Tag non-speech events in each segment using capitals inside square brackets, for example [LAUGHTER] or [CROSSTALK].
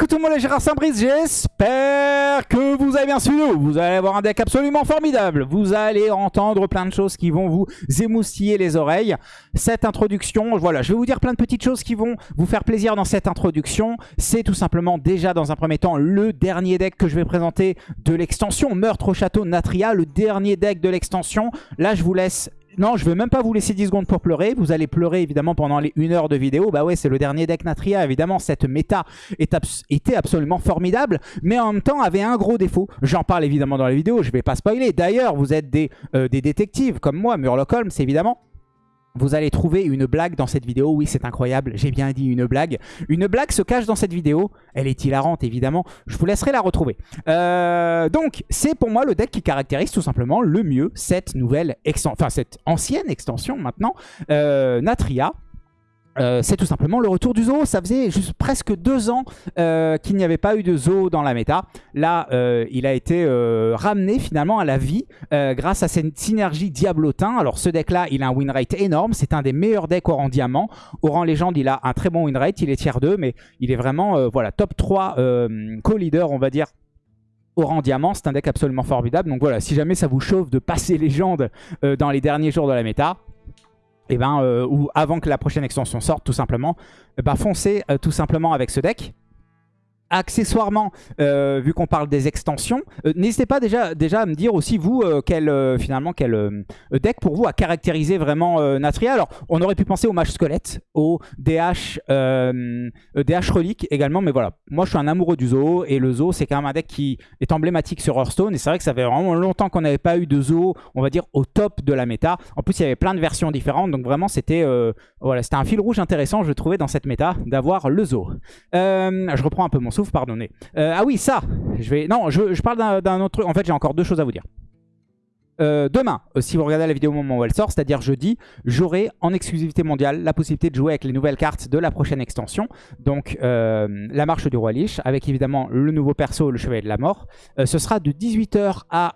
coucou tout le monde, les Gérard Saint-Brice, j'espère que vous avez bien suivi. Vous allez avoir un deck absolument formidable. Vous allez entendre plein de choses qui vont vous émoustiller les oreilles. Cette introduction, voilà, je vais vous dire plein de petites choses qui vont vous faire plaisir dans cette introduction. C'est tout simplement déjà dans un premier temps le dernier deck que je vais présenter de l'extension Meurtre au Château Natria, le dernier deck de l'extension. Là, je vous laisse non, je vais même pas vous laisser 10 secondes pour pleurer. Vous allez pleurer évidemment pendant les 1 heure de vidéo. Bah ouais, c'est le dernier deck Natria. Évidemment, cette méta était absolument formidable, mais en même temps avait un gros défaut. J'en parle évidemment dans la vidéo, je vais pas spoiler. D'ailleurs, vous êtes des, euh, détectives comme moi, Murloc Holmes évidemment. Vous allez trouver une blague dans cette vidéo. Oui, c'est incroyable. J'ai bien dit une blague. Une blague se cache dans cette vidéo. Elle est hilarante, évidemment. Je vous laisserai la retrouver. Euh, donc, c'est pour moi le deck qui caractérise tout simplement le mieux cette nouvelle extension, enfin cette ancienne extension maintenant, euh, Natria. Euh, c'est tout simplement le retour du zoo. Ça faisait presque deux ans euh, qu'il n'y avait pas eu de zoo dans la méta. Là, euh, il a été ramené finalement à la vie grâce à cette synergie Diablotin. Alors ce deck-là, il a un win rate énorme. C'est un des meilleurs decks au rang diamant. Au rang légende, il a un très bon win rate. Il est tier 2, mais il est vraiment voilà, top 3 co-leader, on va dire, au rang diamant. C'est un deck absolument formidable. Donc voilà, si jamais ça vous chauffe de passer [LAUGHS] légende dans les derniers jours de la méta, et eh ben, euh, ou avant que la prochaine extension sorte, tout simplement, ben, foncez euh, tout simplement avec ce deck accessoirement, euh, vu qu'on parle des extensions, euh, n'hésitez pas déjà, déjà à me dire aussi, vous, euh, quel, finalement, quel deck pour vous a caractérisé vraiment Natria. Alors, on aurait pu penser au Mage Squelette, au DH, DH Relique également, mais voilà. Moi, je suis un amoureux du Zoo, et le Zoo, c'est quand même un deck qui est emblématique sur Hearthstone, et c'est vrai que ça fait vraiment longtemps qu'on n'avait pas eu de Zoo, on va dire, au top de la méta. En plus, il y avait plein de versions différentes, donc vraiment, c'était voilà, un fil rouge intéressant, je trouvais, dans cette méta, d'avoir le Zoo. je reprends un peu mon Euh, ah oui, ça je vais... Non, je, je parle d'un autre truc. En fait, j'ai encore deux choses à vous dire. Euh, demain, euh, si vous regardez la vidéo au moment où elle sort, c'est-à-dire jeudi, j'aurai en exclusivité mondiale la possibilité de jouer avec les nouvelles cartes de la prochaine extension. Donc la marche du roi Lich, avec évidemment le nouveau perso, le chevalier de la mort. ce sera de 18h à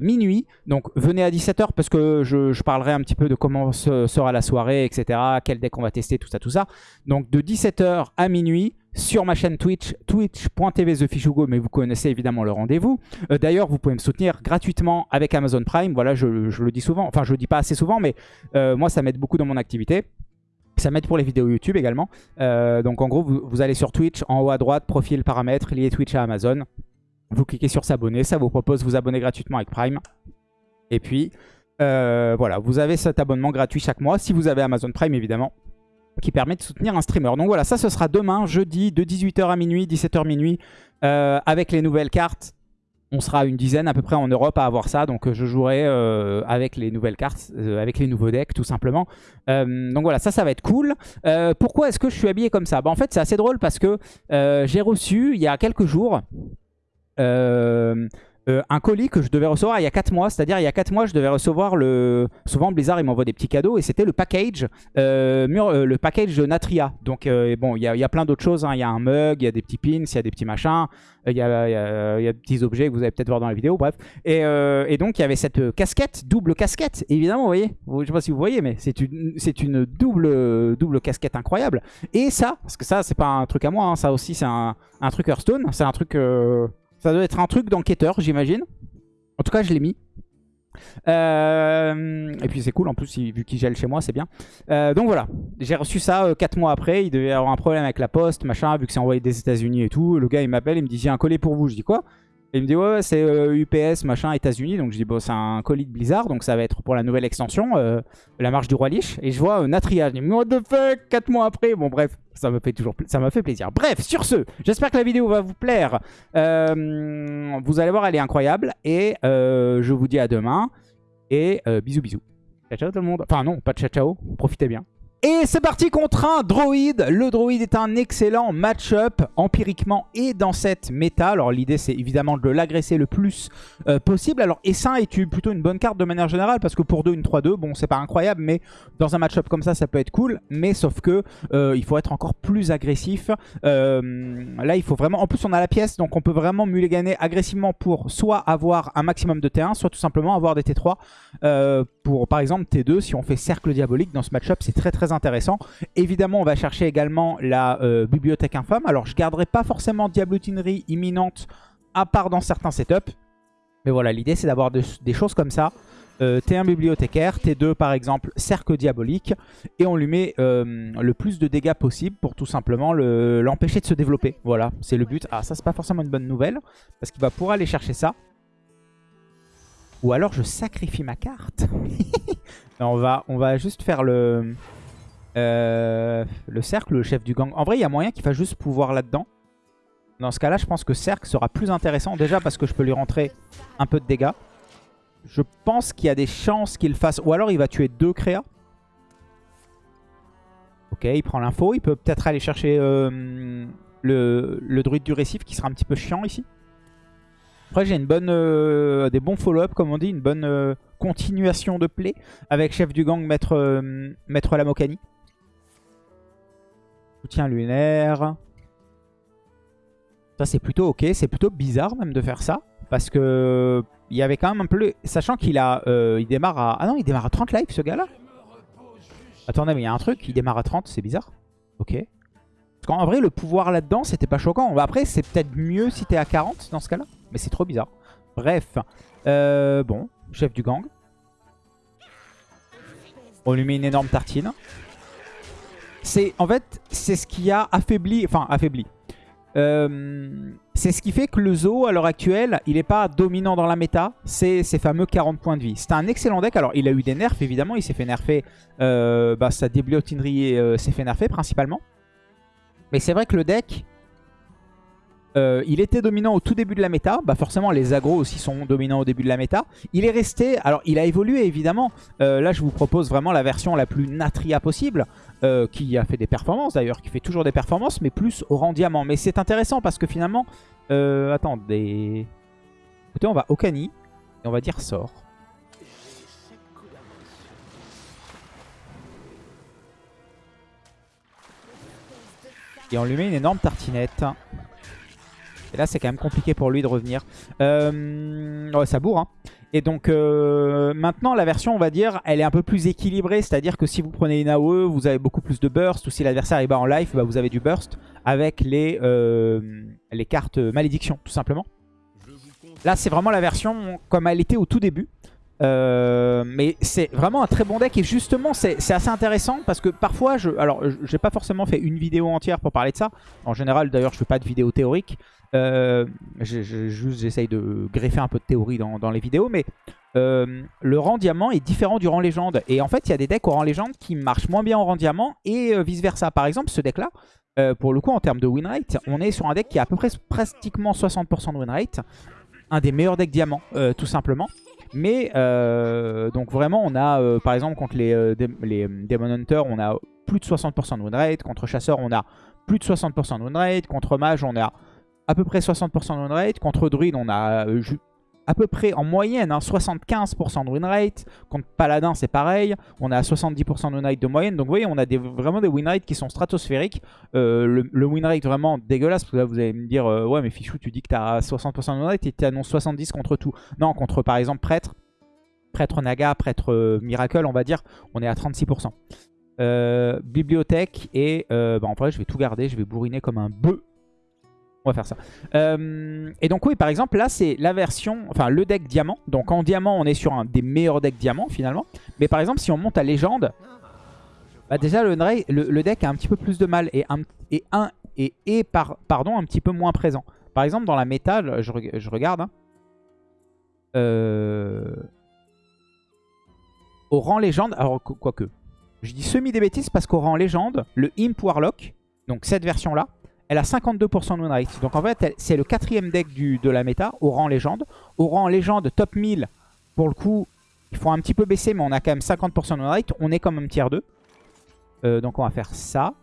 minuit. Donc venez à 17h parce que je, je, parlerai un petit peu de comment sera la soirée, etc. Quel deck on va tester, tout ça, tout ça. Donc de 17h à minuit sur ma chaîne Twitch, twitch.tv TheFishugo, mais vous connaissez évidemment le rendez-vous. Euh, d'ailleurs, vous pouvez me soutenir gratuitement avec Amazon Prime. Voilà, je, le dis souvent, enfin je le dis pas assez souvent, mais euh, moi ça m'aide beaucoup dans mon activité. Ça m'aide pour les vidéos YouTube également. Euh, donc en gros, vous, allez sur Twitch, en haut à droite, profil, paramètres, lié Twitch à Amazon. Vous cliquez sur s'abonner, ça vous propose de vous abonner gratuitement avec Prime. Et puis, voilà, vous avez cet abonnement gratuit chaque mois, si vous avez Amazon Prime évidemment qui permet de soutenir un streamer. Donc voilà, ça ce sera demain, jeudi, de 18h à minuit, 17h minuit, euh, avec les nouvelles cartes. On sera une dizaine à peu près en Europe à avoir ça, donc euh, je jouerai euh, avec les nouvelles cartes, avec les nouveaux decks tout simplement. donc voilà, ça, ça va être cool. pourquoi est-ce que je suis habillé comme ça? Bah, En fait, c'est assez drôle parce que j'ai reçu, il y a quelques jours, euh, un colis que je devais recevoir il y a 4 mois. C'est-à-dire il y a 4 mois, je devais recevoir le... Souvent Blizzard, il m'envoie des petits cadeaux et c'était le package euh, euh, le package de Natria. Donc bon, il y a, plein d'autres choses. Hein. Il y a un mug, il y a des petits pins, il y a des petits machins. Il y a, des petits objets que vous allez peut-être voir dans la vidéo, bref. Et, donc il y avait cette casquette, double casquette, évidemment, vous voyez. Je sais pas si vous voyez, mais c'est une, une double, double casquette incroyable. Et ça, parce que ça, c'est pas un truc à moi, hein. ça aussi c'est un, un, truc Hearthstone, c'est un truc... Ça doit être un truc d'enquêteur, j'imagine. En tout cas, je l'ai mis. Euh, et puis c'est cool en plus, vu qu'il gèle chez moi, c'est bien. Euh, donc voilà, j'ai reçu ça 4 euh, mois après. Il devait avoir un problème avec la poste, machin, vu que c'est envoyé des États-Unis et tout. Le gars il m'appelle, il me dit J'ai un colis pour vous. Je dis quoi? Il me dit ouais c'est UPS machin États-Unis donc je dis bon c'est un colis de Blizzard donc ça va être pour la nouvelle extension la marche du roi Lich et je vois Natria je dis what the fuck? 4 mois après bon bref ça me fait toujours ça m'a fait plaisir. Bref, sur ce, j'espère que la vidéo va vous plaire. Euh, vous allez voir, elle est incroyable. Et euh, je vous dis à demain. Et euh, bisous bisous. Ciao ciao tout le monde. Enfin non, pas ciao ciao. Profitez bien. Et c'est parti contre un droïde. Le droïde est un excellent match-up empiriquement et dans cette méta. Alors l'idée c'est évidemment de l'agresser le plus euh, possible. Alors Essin est plutôt une bonne carte de manière générale parce que pour 2, une 3-2, bon c'est pas incroyable mais dans un match-up comme ça ça peut être cool. Mais sauf que euh, il faut être encore plus agressif. Euh, là il faut vraiment... En plus on a la pièce donc on peut vraiment mulliganer agressivement pour soit avoir un maximum de T1 soit tout simplement avoir des T3. pour par exemple T2 si on fait cercle diabolique dans ce match-up c'est très très intéressant. Évidemment, on va chercher également la euh, bibliothèque infâme. Alors, je garderai pas forcément diablutinerie imminente, à part dans certains setups. Mais voilà, l'idée, c'est d'avoir des choses comme ça. Euh, T1 bibliothécaire, T2 par exemple cercle diabolique et on lui met euh, le plus de dégâts possible pour tout simplement l'empêcher de se développer. Voilà, c'est le but. Ah ça c'est pas forcément une bonne nouvelle parce qu'il va pouvoir aller chercher ça. Ou alors je sacrifie ma carte. [LAUGHS] on, va, on va juste faire le, euh, le cercle, le chef du gang. En vrai il y a moyen qu'il fasse juste pouvoir là-dedans. Dans ce cas-là, je pense que cercle sera plus intéressant. Déjà parce que je peux lui rentrer un peu de dégâts. Je pense qu'il y a des chances qu'il fasse... Ou alors il va tuer deux créas. Ok, il prend l'info. Il peut peut-être aller chercher euh, le, druide du récif qui sera un petit peu chiant ici. Après j'ai une bonne, euh, des bons follow-up comme on dit, une bonne continuation de play avec chef du gang maître, maître Lamokani. Soutien lunaire. Ça c'est plutôt ok, c'est plutôt bizarre même de faire ça. Parce que il y avait quand même un peu... Sachant qu'il a, euh, il démarre à... Ah non, il démarre à 30 lives ce gars-là Attendez, mais il y a un truc, il démarre à 30, c'est bizarre. Ok. Parce qu'en vrai, le pouvoir là-dedans, c'était pas choquant. Après, c'est peut-être mieux si t'es à 40 dans ce cas-là. Mais c'est trop bizarre. Bref. Euh, bon, chef du gang. On lui met une énorme tartine. C'est En fait, c'est ce qui a affaibli... Enfin, affaibli. Euh, c'est ce qui fait que le Zo, à l'heure actuelle, il n'est pas dominant dans la méta. C'est ses fameux 40 points de vie. C'est un excellent deck. Alors, il a eu des nerfs, évidemment. Il s'est fait nerfer. Euh, bah, sa euh, s'est fait nerfer, principalement. Mais c'est vrai que le deck, il était dominant au tout début de la méta. Bah forcément, les agros aussi sont dominants au début de la méta. Il est resté... Alors, il a évolué, évidemment. Là, je vous propose vraiment la version la plus natria possible. Euh, qui a fait des performances, d'ailleurs. Qui fait toujours des performances, mais plus au rang diamant. Mais c'est intéressant parce que finalement... attendez... Écoutez, on va au cani. Et on va dire sort. Et on lui met une énorme tartinette. Et là, c'est quand même compliqué pour lui de revenir. Euh, ouais, ça bourre. Hein. Et donc, euh, maintenant, la version, on va dire, elle est un peu plus équilibrée. C'est-à-dire que si vous prenez une AOE, vous avez beaucoup plus de burst. Ou si l'adversaire est bas en life, bah, vous avez du burst avec les, euh, les cartes malédiction, tout simplement. Là, c'est vraiment la version comme elle était au tout début. Euh, mais c'est vraiment un très bon deck et justement c'est assez intéressant parce que parfois je alors j'ai pas forcément fait une vidéo entière pour parler de ça. En général d'ailleurs je fais pas de vidéo théorique. Euh, juste j'essaye de greffer un peu de théorie dans, les vidéos mais euh, le rang diamant est différent du rang légende. Et en fait il y a des decks au rang légende qui marchent moins bien au rang diamant et vice versa par exemple ce deck là pour le coup en termes de win rate on est sur un deck qui a à peu près pratiquement 60% de win rate. Un des meilleurs decks diamants tout simplement mais euh, donc vraiment on a euh, par exemple contre les, euh, les Demon Hunter on a plus de 60% de win rate. Contre Chasseur on a plus de 60% de win rate. Contre Mage on a à peu près 60% de win rate. Contre Druid on a à peu près en moyenne 75% hein, de win rate. Contre Paladin c'est pareil, on a 70% de win rate de moyenne. Donc vous voyez on a vraiment des win rates qui sont stratosphériques. le, le, win rate vraiment dégueulasse, parce que là vous allez me dire ouais mais Fichou tu dis que tu as 60% de win rate et tu annonces 70 contre tout. Non contre par exemple Prêtre, Prêtre Naga, Prêtre euh, Miracle on va dire, on est à 36%. Euh, bibliothèque et bah, en vrai je vais tout garder, je vais bourriner comme un bœuf on va faire ça. Euh, et donc oui, par exemple, là, c'est la version, enfin le deck diamant. Donc en diamant, on est sur un des meilleurs decks diamant finalement. Mais par exemple, si on monte à légende, bah, déjà le, le, deck a un petit peu plus de mal et, un, et, un, et, et par, pardon, un petit peu moins présent. Par exemple, dans la métal, je, je regarde. Hein. Euh, au rang légende, alors quoique, je dis semi des bêtises parce qu'au rang légende, le Imp Warlock, donc cette version-là, elle a 52% de win rate. Donc en fait, c'est le quatrième deck de la méta au rang légende. Au rang légende top 1000, pour le coup, il faut un petit peu baisser, mais on a quand même 50% de win rate. On est comme un tiers 2. Euh, donc on va faire ça.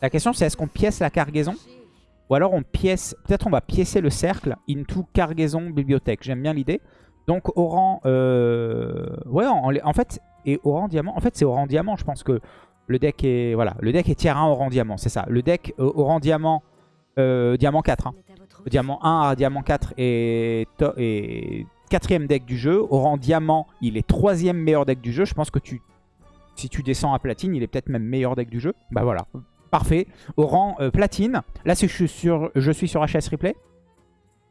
La question c'est est-ce qu'on pièce la cargaison? Ou alors on pièce, peut-être on va piécer le cercle into cargaison bibliothèque. J'aime bien l'idée. Donc au rang, euh, ouais fait, et au rang diamant, en fait c'est au rang diamant je pense que le deck est voilà, le deck est tier 1 au rang diamant, c'est ça. Le deck euh, au rang diamant, euh, diamant 4. Hein. Diamant 1 à diamant 4 est, est quatrième deck du jeu. Au rang diamant, il est troisième meilleur deck du jeu. Je pense que tu Si tu descends à platine, il est peut-être même meilleur deck du jeu. Bah voilà, parfait. Au rang euh, platine, là je suis sur, je suis sur HS Replay.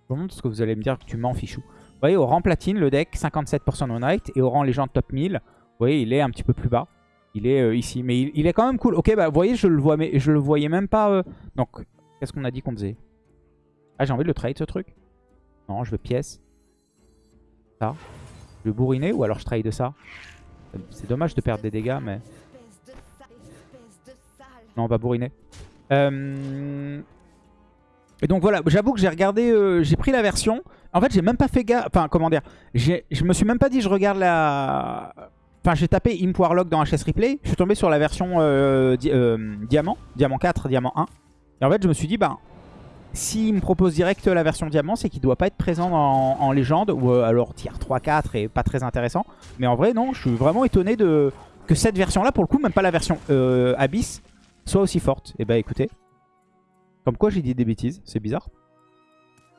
Je vous montre ce que vous allez me dire que tu m'en fichou. Vous voyez, au rang platine, le deck 57% non-night. Et au rang légende top 1000, vous voyez, il est un petit peu plus bas. Il est euh, ici. Mais il, est quand même cool. Ok, bah vous voyez, je le, vois, mais je le voyais même pas. Euh. Donc, qu'est-ce qu'on a dit qu'on faisait? Ah, j'ai envie de le trade ce truc? Non, je veux pièce. Ça. Je veux bourriner ou alors je trade ça? C'est dommage de perdre des dégâts, mais... Non, on va bourriner. Euh... Et donc voilà, j'avoue que j'ai regardé, euh, j'ai pris la version. En fait, j'ai même pas fait gaffe. Enfin, comment dire? Je me suis même pas dit, je regarde la. Enfin, j'ai tapé Imp Warlock dans HS Replay. Je suis tombé sur la version euh, euh, Diamant, Diamant 4, Diamant 1. Et en fait, je me suis dit, bah, s'il me propose direct la version Diamant, c'est qu'il doit pas être présent en, légende. Ou alors tier 3-4 et pas très intéressant. Mais en vrai, non, je suis vraiment étonné de que cette version-là, pour le coup, même pas la version Abyss, soit aussi forte. Et bah écoutez, comme quoi j'ai dit des bêtises, c'est bizarre.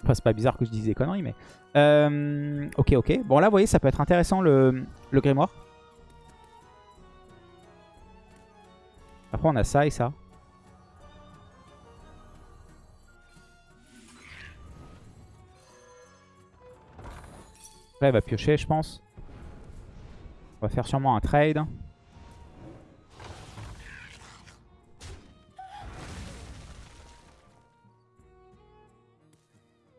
Enfin, c'est pas bizarre que je dise des conneries, mais... Euh, ok, ok. Bon, là, vous voyez, ça peut être intéressant, le grimoire. Après, on a ça et ça. Là, il va piocher, je pense. On va faire sûrement un trade.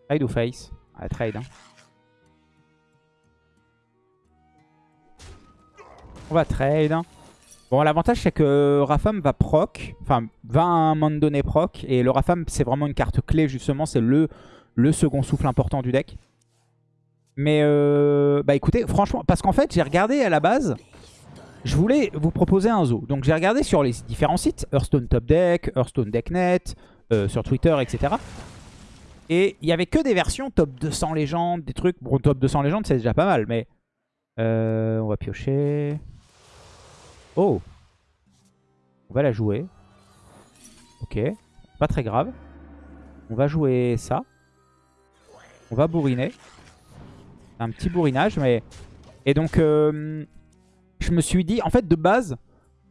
Trade ou face? Ah, trade. Hein. On va trade. Bon, l'avantage, c'est que Rafam va proc. Enfin, va à un moment donné proc. Et le Rafam, c'est vraiment une carte clé, justement. C'est le, le second souffle important du deck. Mais, euh, bah écoutez, franchement, parce qu'en fait, j'ai regardé à la base... Je voulais vous proposer un zoo. Donc j'ai regardé sur les différents sites, Hearthstone Top Deck, Hearthstone Decknet, euh, sur Twitter, etc. Et il n'y avait que des versions top 200 légendes, des trucs. Bon, top 200 légendes, c'est déjà pas mal, mais... Euh, on va piocher. Oh On va la jouer. Ok. Pas très grave. On va jouer ça. On va bourriner. Un petit bourrinage, mais... Et donc, euh, je me suis dit... En fait, de base,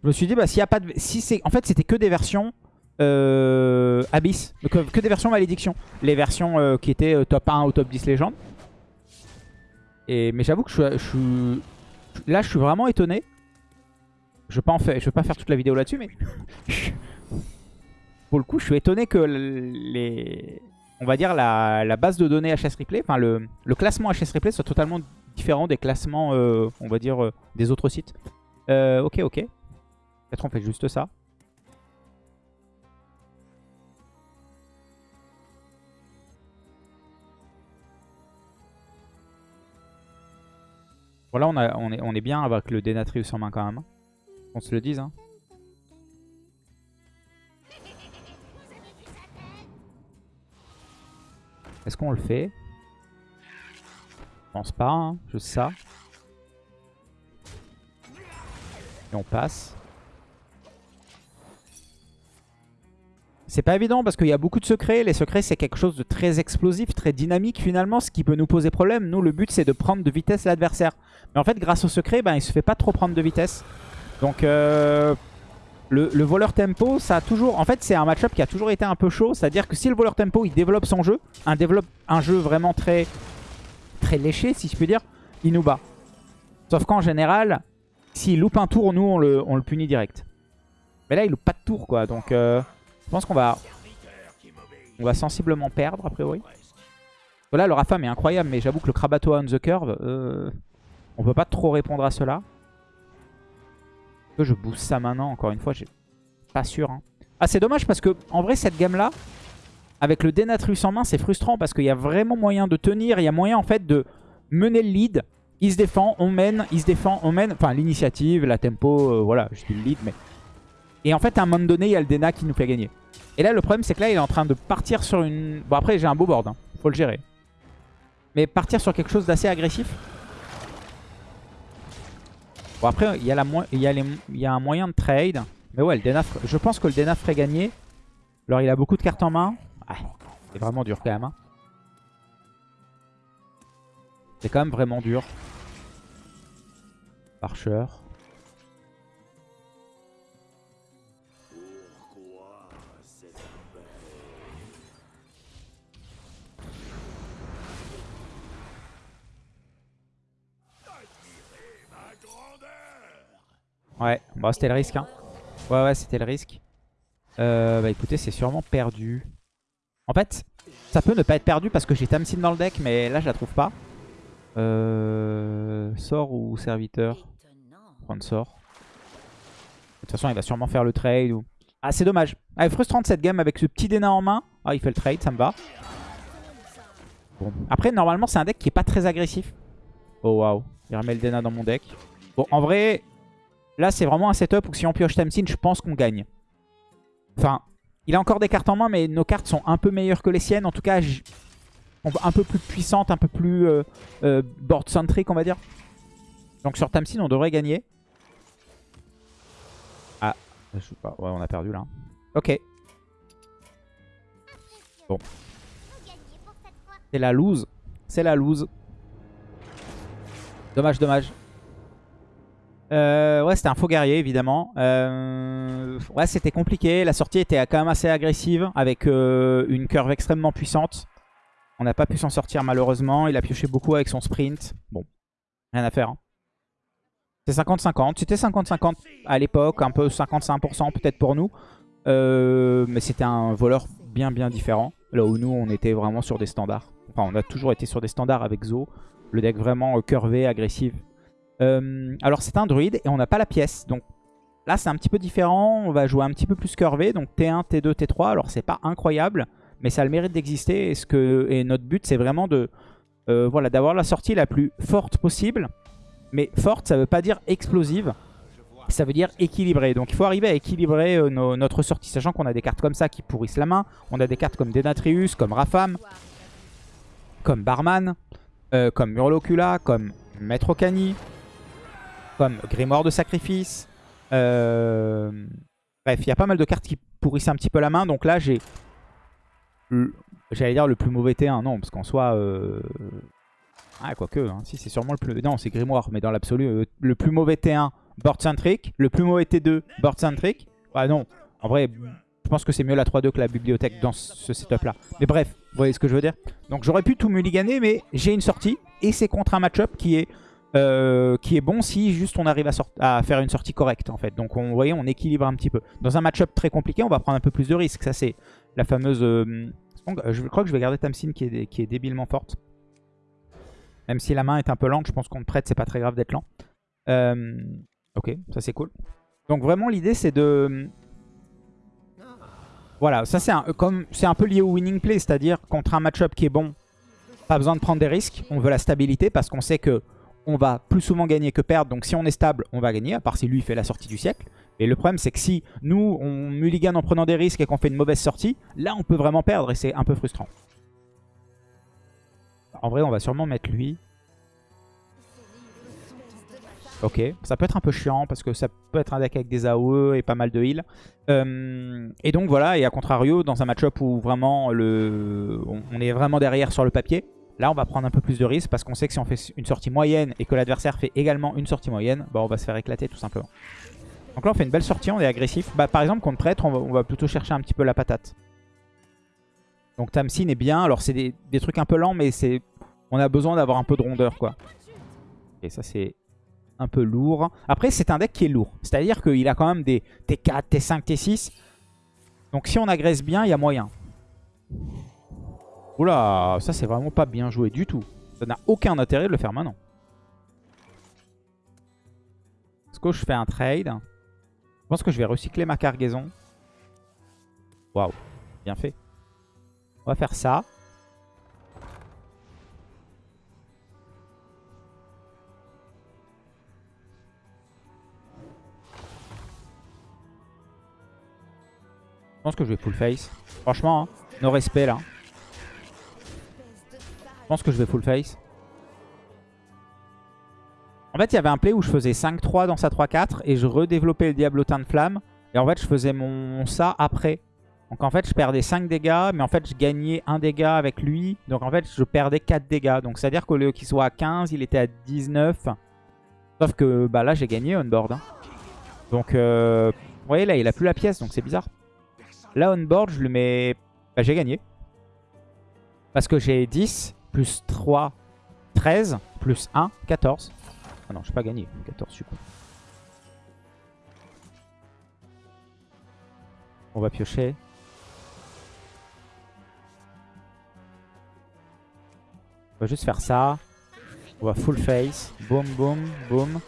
je me suis dit, bah, s'il n'y a pas de... Si c'est... En fait, c'était que des versions euh, Abyss. que, des versions malédiction. Les versions euh, qui étaient top 1 ou top 10 légende. Et, mais j'avoue que je, suis... Là, je suis vraiment étonné. Je je vais pas faire toute la vidéo là-dessus, mais... Pour le coup, je suis étonné que les... On va dire la, base de données HS Replay, enfin le, le, classement HS Replay soit totalement différent des classements, on va dire, des autres sites. ok, ok. Peut-être on fait juste ça. Est, on est bien avec le Denatrius en main quand même. On se le dise. Hein. Est-ce qu'on le fait? Je pense pas, hein. juste ça. Et on passe. C'est pas évident parce qu'il y a beaucoup de secrets. Les secrets, c'est quelque chose de très explosif, très dynamique finalement, ce qui peut nous poser problème. Nous, le but, c'est de prendre de vitesse l'adversaire. Mais en fait, grâce au secret, ben, il se fait pas trop prendre de vitesse. Donc, euh, le, voleur tempo, ça a toujours... En fait, c'est un match-up qui a toujours été un peu chaud. C'est-à-dire que si le voleur tempo, il développe son jeu, un, jeu vraiment très, très léché, si je puis dire, il nous bat. Sauf qu'en général, s'il loupe un tour, nous, on le, on le punit direct. Mais là, il loupe pas de tour, quoi. Donc... Euh, je pense qu'on va... On va sensiblement perdre, a priori. Voilà, le Rafam est incroyable, mais j'avoue que le Krabatoa on the curve, euh, on peut pas trop répondre à cela. Que je booste ça maintenant, encore une fois, j'ai pas sûr. Hein. Ah, c'est dommage parce que, en vrai, cette gamme-là, avec le Denatrus en main, c'est frustrant parce qu'il y a vraiment moyen de tenir. Il y a moyen, en fait, de mener le lead. Il se défend, on mène, il se défend, on mène. Enfin, l'initiative, la tempo, euh, voilà, je dis le lead, mais et en fait, à un moment donné, il y a le Dena qui nous fait gagner. Et là, le problème, c'est que là, il est en train de partir sur une... Bon, après, j'ai un beau board. Hein. Faut le gérer. Mais partir sur quelque chose d'assez agressif. Bon, après, il y, a un moyen de trade. Mais ouais, le Dena... je pense que le Dena ferait gagner. Alors, il a beaucoup de cartes en main. Ah, c'est vraiment dur quand même. Hein. C'est quand même vraiment dur. Archer. Ouais, bah, c'était le risque. Hein. Ouais, ouais, c'était le risque. Euh, bah écoutez, c'est sûrement perdu. En fait, ça peut ne pas être perdu parce que j'ai Tamsin dans le deck, mais là, je la trouve pas. Euh, sort ou serviteur? Prendre sort. De toute façon, il va sûrement faire le trade. Ou... Ah, c'est dommage. Ah, frustrante cette game avec ce petit Dena en main. Ah, il fait le trade, ça me va. Bon. Après, normalement, c'est un deck qui est pas très agressif. Oh, waouh. Il remet le Dena dans mon deck. Bon, en vrai, là, c'est vraiment un setup où si on pioche Tamsin, je pense qu'on gagne. Enfin, il a encore des cartes en main, mais nos cartes sont un peu meilleures que les siennes. En tout cas, un peu plus puissantes, un peu plus euh, euh, board-centric, on va dire. Donc sur Tamsin, on devrait gagner. Ah, je sais pas. Ouais, on a perdu là. Ok. Bon. C'est la lose. C'est la lose. Dommage, dommage. Euh, ouais, c'était un faux guerrier, évidemment. Euh, ouais, c'était compliqué. La sortie était quand même assez agressive, avec euh, une curve extrêmement puissante. On n'a pas pu s'en sortir, malheureusement. Il a pioché beaucoup avec son sprint. Bon, rien à faire. Hein. C'est 50-50. C'était 50-50 à l'époque, un peu 55% peut-être pour nous. mais c'était un voleur bien, bien différent. Là où nous, on était vraiment sur des standards. Enfin, on a toujours été sur des standards avec Zo. Le deck vraiment curvé, agressif, euh, alors c'est un druide et on n'a pas la pièce. Donc là c'est un petit peu différent. On va jouer un petit peu plus curvé. Donc T1, T2, T3. Alors c'est pas incroyable. Mais ça a le mérite d'exister. Et, notre but c'est vraiment de euh, voilà, d'avoir la sortie la plus forte possible. Mais forte ça veut pas dire explosive. Ça veut dire équilibrée. Donc il faut arriver à équilibrer euh, notre sortie. Sachant qu'on a des cartes comme ça qui pourrissent la main. On a des cartes comme Denatrius, comme Rafam, comme Barman, comme Murlocula, comme Maître Okani comme Grimoire de Sacrifice. Euh, bref, il y a pas mal de cartes qui pourrissent un petit peu la main. Donc là, j'ai... J'allais dire le plus mauvais T1. Non, parce qu'en soit... Euh... Ah, quoique. Hein. Si, c'est sûrement le plus... Non, c'est Grimoire. Mais dans l'absolu, euh, le plus mauvais T1, board centric. Le plus mauvais T2, board centric. Ah non, en vrai, je pense que c'est mieux la 3-2 que la bibliothèque dans ce setup-là. Mais bref, vous voyez ce que je veux dire Donc j'aurais pu tout mulliganer, mais j'ai une sortie. Et c'est contre un match-up qui est euh, qui est bon si juste on arrive à, faire une sortie correcte en fait. Donc on, vous voyez, on équilibre un petit peu. Dans un match-up très compliqué, on va prendre un peu plus de risques. Ça c'est la fameuse... Euh, je crois que je vais garder Tamsin qui est, qui est débilement forte. Même si la main est un peu lente, je pense qu'on te prête, c'est pas très grave d'être lent. Euh, ok, ça c'est cool. Donc vraiment l'idée c'est de... Voilà, ça c'est un, un peu lié au winning play, c'est-à-dire contre un match-up qui est bon, pas besoin de prendre des risques, on veut la stabilité parce qu'on sait que on va plus souvent gagner que perdre. Donc si on est stable, on va gagner, à part si lui fait la sortie du siècle. Et le problème, c'est que si nous, on mulligan en prenant des risques et qu'on fait une mauvaise sortie, là, on peut vraiment perdre et c'est un peu frustrant. En vrai, on va sûrement mettre lui. Ok, ça peut être un peu chiant parce que ça peut être un deck avec des AOE et pas mal de heal. Euh, et donc voilà, et à contrario, dans un match-up où vraiment le, on est vraiment derrière sur le papier, Là, on va prendre un peu plus de risques parce qu'on sait que si on fait une sortie moyenne et que l'adversaire fait également une sortie moyenne, bah, on va se faire éclater tout simplement. Donc là, on fait une belle sortie, on est agressif. Bah, par exemple, contre prêtre, on va, plutôt chercher un petit peu la patate. Donc Tamsin est bien. Alors, c'est des, trucs un peu lents, mais c'est on a besoin d'avoir un peu de rondeur, quoi. Et ça, c'est un peu lourd. Après, c'est un deck qui est lourd. C'est-à-dire qu'il a quand même des T4, T5, T6. Donc si on agresse bien, il y a moyen. Oula, ça c'est vraiment pas bien joué du tout. Ça n'a aucun intérêt de le faire maintenant. Est-ce que je fais un trade? Je pense que je vais recycler ma cargaison. Waouh, bien fait. On va faire ça. Je pense que je vais full face. Franchement, hein, nos respects là. Je pense que je vais full face. En fait, il y avait un play où je faisais 5-3 dans sa 3-4 et je redéveloppais le Diablotin de Flamme. Et en fait, je faisais mon ça après. Donc en fait, je perdais 5 dégâts, mais en fait, je gagnais 1 dégât avec lui. Donc en fait, je perdais 4 dégâts. Donc c'est-à-dire qu'au lieu qu'il soit à 15, il était à 19. Sauf que bah, là, j'ai gagné on board. Hein. Donc, euh, vous voyez, là, il a plus la pièce, donc c'est bizarre. Là, on board, je lui mets... Bah, j'ai gagné. Parce que j'ai 10 plus 3, 13, plus 1, 14. Ah non, je n'ai pas gagné, 14 je suis con. On va piocher. On va juste faire ça. On va full face. Boum, boum, boum.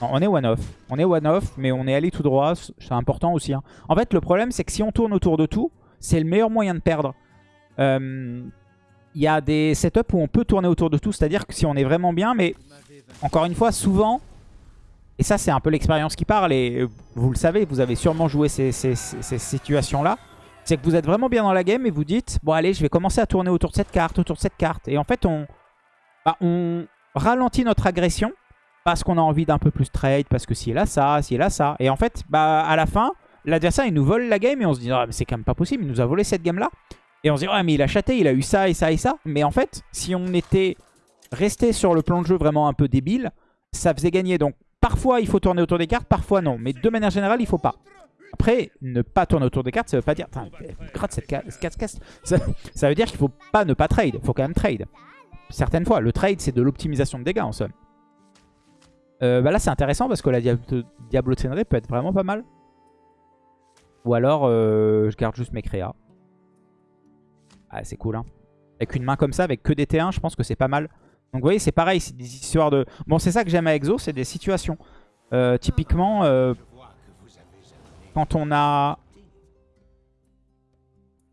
Non, on est one-off. On est one-off, mais on est allé tout droit. C'est important aussi. Hein. En fait, le problème, c'est que si on tourne autour de tout, c'est le meilleur moyen de perdre. Euh, il y a des setups où on peut tourner autour de tout, c'est-à-dire que si on est vraiment bien, mais encore une fois, souvent, et ça c'est un peu l'expérience qui parle, et vous le savez, vous avez sûrement joué ces, situations-là, c'est que vous êtes vraiment bien dans la game et vous dites, bon allez, je vais commencer à tourner autour de cette carte, autour de cette carte. Et en fait, on, bah, ralentit notre agression parce qu'on a envie d'un peu plus trade, parce que si là ça, si là ça. Et en fait, bah, à la fin, l'adversaire il nous vole la game et on se dit, ah, mais c'est quand même pas possible, il nous a volé cette game-là. Et on se dit, ouais, mais il a chaté, il a eu ça et ça et ça. Mais en fait, si on était resté sur le plan de jeu vraiment un peu débile, ça faisait gagner. Donc, parfois, il faut tourner autour des cartes, parfois non. Mais de manière générale, il faut pas. Après, ne pas tourner autour des cartes, ça veut pas dire... Gratte cette ca- cette casse ça, ça veut dire qu'il faut pas ne pas trade. Il faut quand même trade. Certaines fois. Le trade, c'est de l'optimisation de dégâts, en somme. Euh, bah là, c'est intéressant parce que la Diablo Diablotinerie peut être vraiment pas mal. Ou alors, euh, je garde juste mes créas. Ah, c'est cool, hein. Avec une main comme ça, avec que des T1, je pense que c'est pas mal. Donc vous voyez, c'est pareil, c'est des histoires de... Bon, c'est ça que j'aime à Exo, c'est des situations. Euh, typiquement, euh, quand on a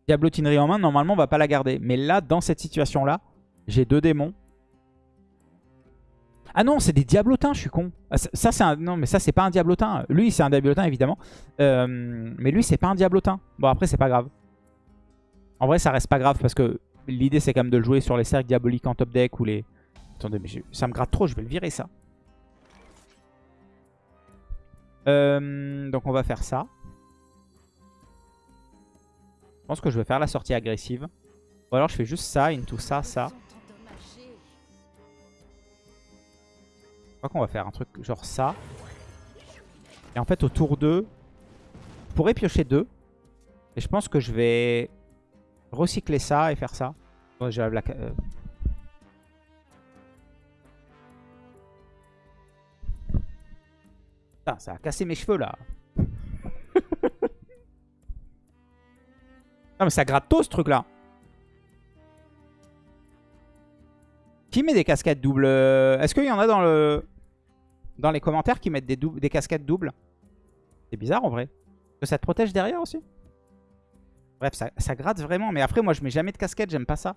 Diablotinerie en main, normalement, on va pas la garder. Mais là, dans cette situation-là, j'ai deux démons. Ah non, c'est des diablotins, je suis con. Ah, c'est un... Non, mais ça, c'est pas un diablotin. Lui, c'est un diablotin, évidemment. Euh, mais lui, c'est pas un diablotin. Bon, après, c'est pas grave. En vrai, ça reste pas grave parce que l'idée, c'est quand même de le jouer sur les cercles diaboliques en top deck ou les... Attendez, mais ça me gratte trop, je vais le virer, ça. Euh, donc, on va faire ça. Je pense que je vais faire la sortie agressive. Ou alors, je fais juste ça, into ça, ça. Je crois qu'on va faire un truc genre ça. Et en fait, au tour 2, je pourrais piocher 2. Et je pense que je vais recycler ça et faire ça. J'ai la... euh. Putain, ça a cassé mes cheveux là. [LAUGHS] non mais ça gratte tôt ce truc là. Qui met des casquettes doubles euh, Est-ce qu'il y en a dans le dans les commentaires qui mettent des, des casquettes doubles? C'est bizarre en vrai. Que ça te protège derrière aussi? Bref, ça, gratte vraiment. Mais après, moi, je mets jamais de casquette. J'aime pas ça.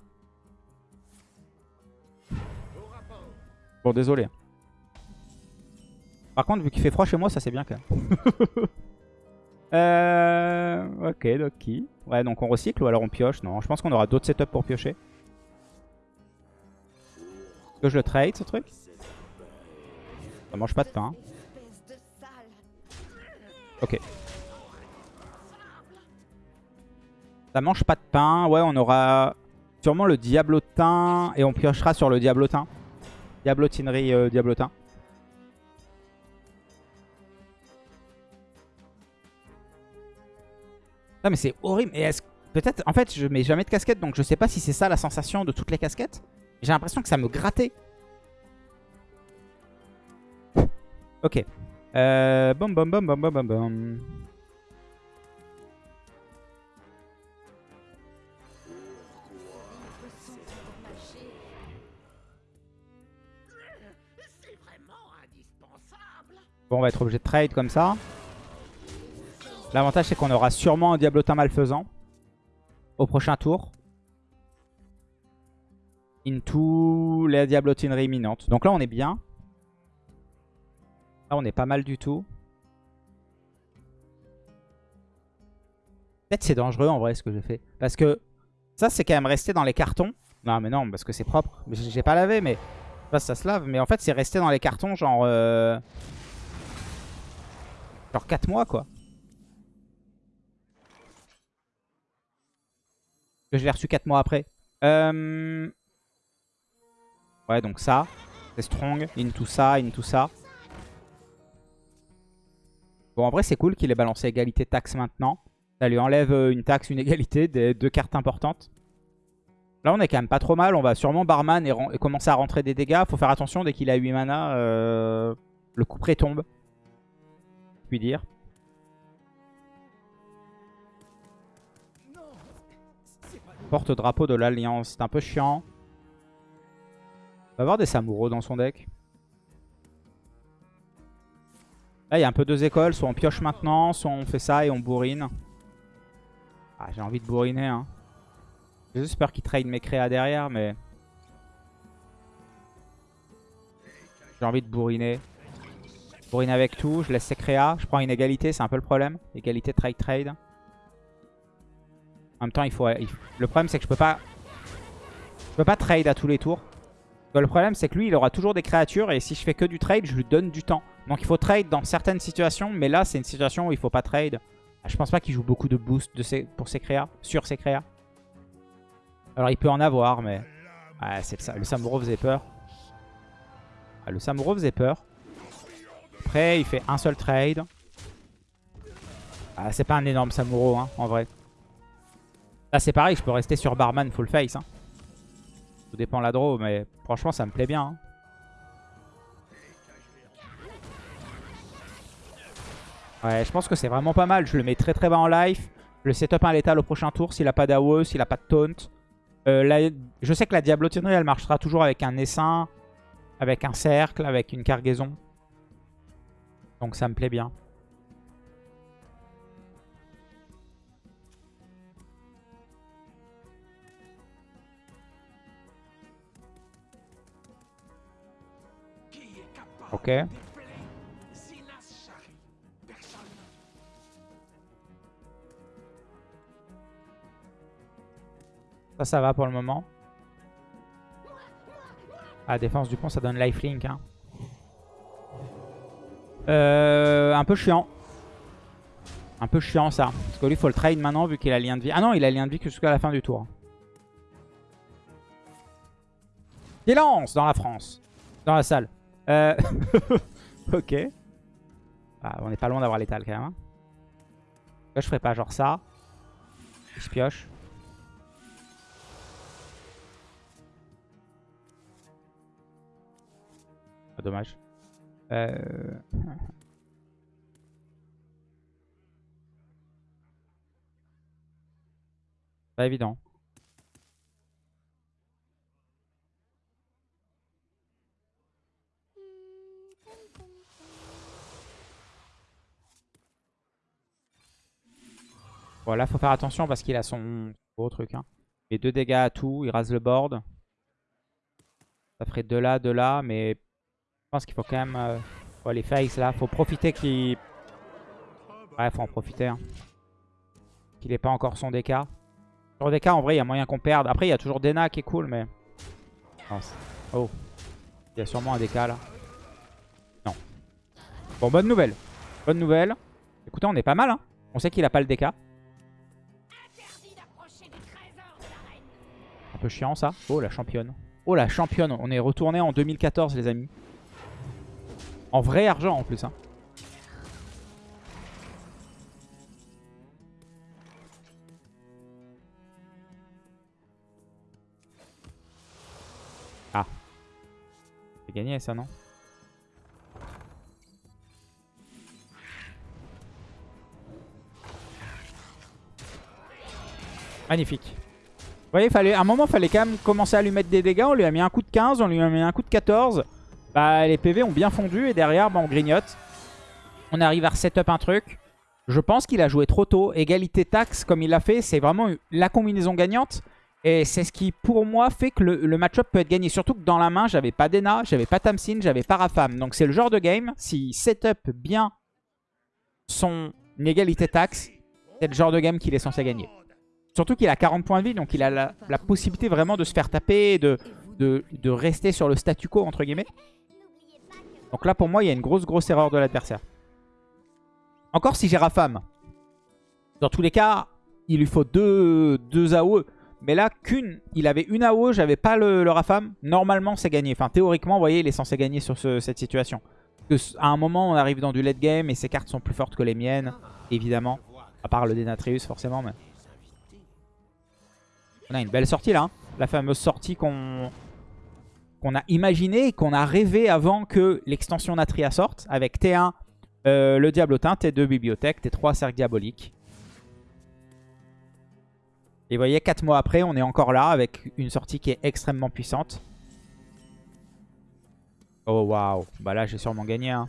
Bon, désolé. Par contre, vu qu'il fait froid chez moi, ça c'est bien quand même. [LAUGHS] euh, ok, Doki. Ouais, donc on recycle ou alors on pioche? Non, je pense qu'on aura d'autres setups pour piocher. Est-ce que je le trade ce truc? Ça mange pas de pain. Ok. Ça mange pas de pain. Ouais, on aura sûrement le diablotin. Et on piochera sur le diablotin. Diablotinerie euh, diablotin. Non mais c'est horrible. Et est-ce peut-être en fait je mets jamais de casquette donc je sais pas si c'est ça la sensation de toutes les casquettes. J'ai l'impression que ça me grattait. [LAUGHS] Ok. Euh, bom bom bom bom bom bom bom. Bon, on va être obligé de trade comme ça. L'avantage, c'est qu'on aura sûrement un diablotin malfaisant au prochain tour. Into la diablotinerie imminente. Donc là, on est bien. Là, on est pas mal du tout. Peut-être c'est dangereux en vrai ce que j'ai fait. Parce que ça, c'est quand même resté dans les cartons. Non, mais non, parce que c'est propre. J'ai pas lavé, mais... Si ça se lave. Mais en fait, c'est resté dans les cartons genre... euh, Genre 4 mois, quoi. Je l'ai reçu 4 mois après. Euh... Ouais, donc ça. C'est strong. Into ça, into ça. Bon, en vrai, c'est cool qu'il ait balancé égalité taxe maintenant. Ça lui enlève euh, une taxe, une égalité, des deux cartes importantes. Là, on est quand même pas trop mal. On va sûrement barman et commencer à rentrer des dégâts. Faut faire attention, dès qu'il a 8 mana, euh, le coup près tombe. Puis dire. Porte-drapeau de l'Alliance. C'est un peu chiant. Va avoir des Samuro dans son deck. Là, il y a un peu deux écoles. Soit on pioche maintenant, soit on fait ça et on bourrine. Ah, j'ai envie de bourriner. Hein. J'espère qu'il trade mes créas derrière, mais... J'ai envie de bourriner. Bourriner avec tout. Je laisse ses créas. Je prends une égalité, c'est un peu le problème. Égalité trade-trade. En même temps, il faut, le problème, c'est que je peux pas... Je peux pas trade à tous les tours. Le problème, c'est que lui, il aura toujours des créatures. Et si je fais que du trade, je lui donne du temps. Donc il faut trade dans certaines situations. Mais là, c'est une situation où il faut pas trade. Je pense pas qu'il joue beaucoup de boost de pour ses créas, sur ses créas. Alors il peut en avoir, mais... Ouais. Le Samuro faisait peur. Le Samuro faisait peur. Après, il fait un seul trade. Ah, c'est pas un énorme Samuro, hein, en vrai. Là, c'est pareil, je peux rester sur Barman full face. Hein. Tout dépend la draw, mais franchement, ça me plaît bien. Hein. Ouais, je pense que c'est vraiment pas mal. Je le mets très très bas en life. Je le setup un létal au prochain tour s'il a pas d'AOE, s'il a pas de taunt. Euh, je sais que la diablotinerie, elle marchera toujours avec un essaim, avec un cercle, avec une cargaison. Donc ça me plaît bien. Ok. Ça, ça va pour le moment. Ah, défense du pont, ça donne lifelink. Hein. Euh, un peu chiant. Un peu chiant ça. Parce que lui, il faut le trade maintenant vu qu'il a lien de vie. Ah non, il a lien de vie jusqu'à la fin du tour. Silence dans la France. Dans la salle. Euh... [LAUGHS] ok. Ah, on est pas loin d'avoir l'étal quand même. Hein. je ferais pas genre ça. Il se pioche. Ah, dommage. Euh... Pas évident. Voilà, faut faire attention parce qu'il a son gros truc. Hein. Et deux dégâts à tout, il rase le board. Ça ferait de là, de là, mais je pense qu'il faut quand même... Euh... les face là, faut profiter qu'il... Ouais, faut en profiter. Hein. Qu'il n'ait pas encore son DK. Sur DK, en vrai, il y a moyen qu'on perde. Après, il y a toujours Dena qui est cool, mais... oh. Il y a sûrement un DK là. Non. Bon, bonne nouvelle. Bonne nouvelle. Écoutez, on est pas mal. Hein. On sait qu'il a pas le DK. Un peu chiant ça. Oh la championne. Oh la championne. On est retourné en 2014 les amis. En vrai argent en plus. Hein. Ah. C'est gagné ça non? Magnifique. Vous voyez, fallait, à un moment, il fallait quand même commencer à lui mettre des dégâts. On lui a mis un coup de 15, on lui a mis un coup de 14. Bah, les PV ont bien fondu et derrière, bah, on grignote. On arrive à resetup un truc. Je pense qu'il a joué trop tôt. Égalité taxe, comme il l'a fait, c'est vraiment la combinaison gagnante. Et c'est ce qui, pour moi, fait que le, match-up peut être gagné. Surtout que dans la main, j'avais pas Dena, j'avais pas Tamsin, j'avais pas Rafam. Donc c'est le genre de game, s'il setup bien son égalité taxe, c'est le genre de game qu'il est censé gagner. Surtout qu'il a 40 points de vie, donc il a la, possibilité vraiment de se faire taper, de, de, rester sur le statu quo, entre guillemets. Donc là, pour moi, il y a une grosse, grosse erreur de l'adversaire. Encore si j'ai Rafam. Dans tous les cas, il lui faut deux, deux AOE. Mais là, qu'une, il avait une AOE, j'avais pas le, le, Rafam. Normalement, c'est gagné. Enfin, théoriquement, vous voyez, il est censé gagner sur cette situation. À un moment, on arrive dans du late game et ses cartes sont plus fortes que les miennes, évidemment. À part le Denatrius, forcément. Mais... On a une belle sortie là. Hein. La fameuse sortie qu'on qu'on a imaginée et qu'on a rêvé avant que l'extension Natria sorte. Avec T1, euh, le Diablotin, T2, Bibliothèque, T3, Cercle Diabolique. Et vous voyez, 4 mois après, on est encore là avec une sortie qui est extrêmement puissante. Oh waouh, bah là j'ai sûrement gagné. Hein.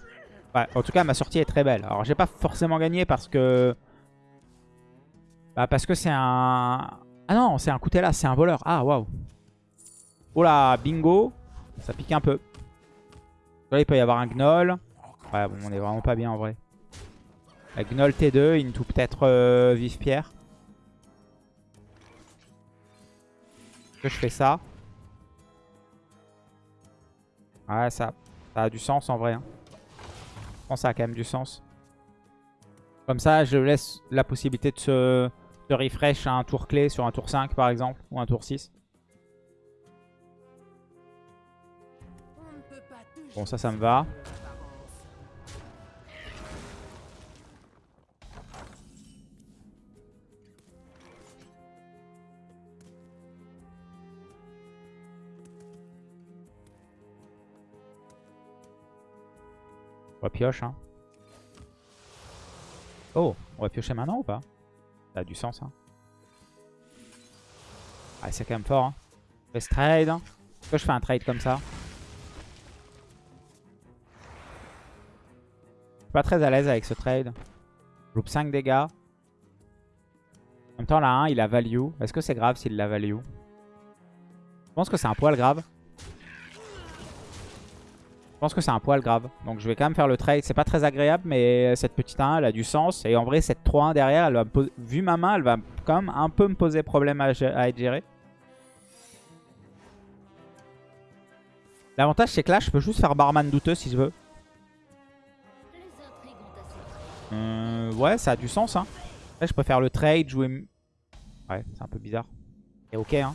en tout cas, ma sortie est très belle. Alors j'ai pas forcément gagné parce que... Bah parce que c'est un... Ah non, c'est un Koutella, c'est un voleur. Ah waouh. Oh là, bingo. Ça pique un peu. Là, il peut y avoir un Gnoll. Ouais, bon, on est vraiment pas bien en vrai. La Gnoll T2, into peut-être euh, Vive Pierre. que je fais ça? Ouais, ça, ça a du sens en vrai. Hein. Je pense que ça a quand même du sens. Comme ça, je laisse la possibilité de se, se refresh à un tour clé sur un tour 5 par exemple, ou un tour 6. Bon, ça, ça me va. On va piocher. Hein. Oh, on va piocher maintenant ou pas? Ça a du sens. Hein. Ah, c'est quand même fort. Hein. Je trade. Pourquoi je fais un trade comme ça? Suis pas très à l'aise avec ce trade. Je loupe 5 dégâts. En même temps, là, 1, il a value. Est-ce que c'est grave s'il l'a value? Je pense que c'est un poil grave. Je pense que c'est un poil grave. Donc je vais quand même faire le trade. C'est pas très agréable, mais cette petite 1, elle a du sens. Et en vrai, cette 3-1 derrière, elle va vu ma main, elle va quand même un peu me poser problème à, à être gérée. L'avantage, c'est que là, je peux juste faire barman douteux si je veux. Euh, ouais, ça a du sens. Hein. Je faire le trade, jouer... Ouais, c'est un peu bizarre. Et ok, hein.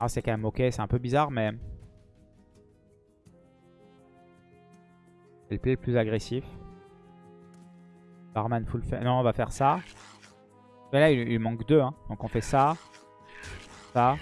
Ah, c'est quand même ok, c'est un peu bizarre, mais... Play le plus agressif. Barman full. Non, on va faire ça. Mais là, il, manque deux. Hein. Donc on fait ça. Ça.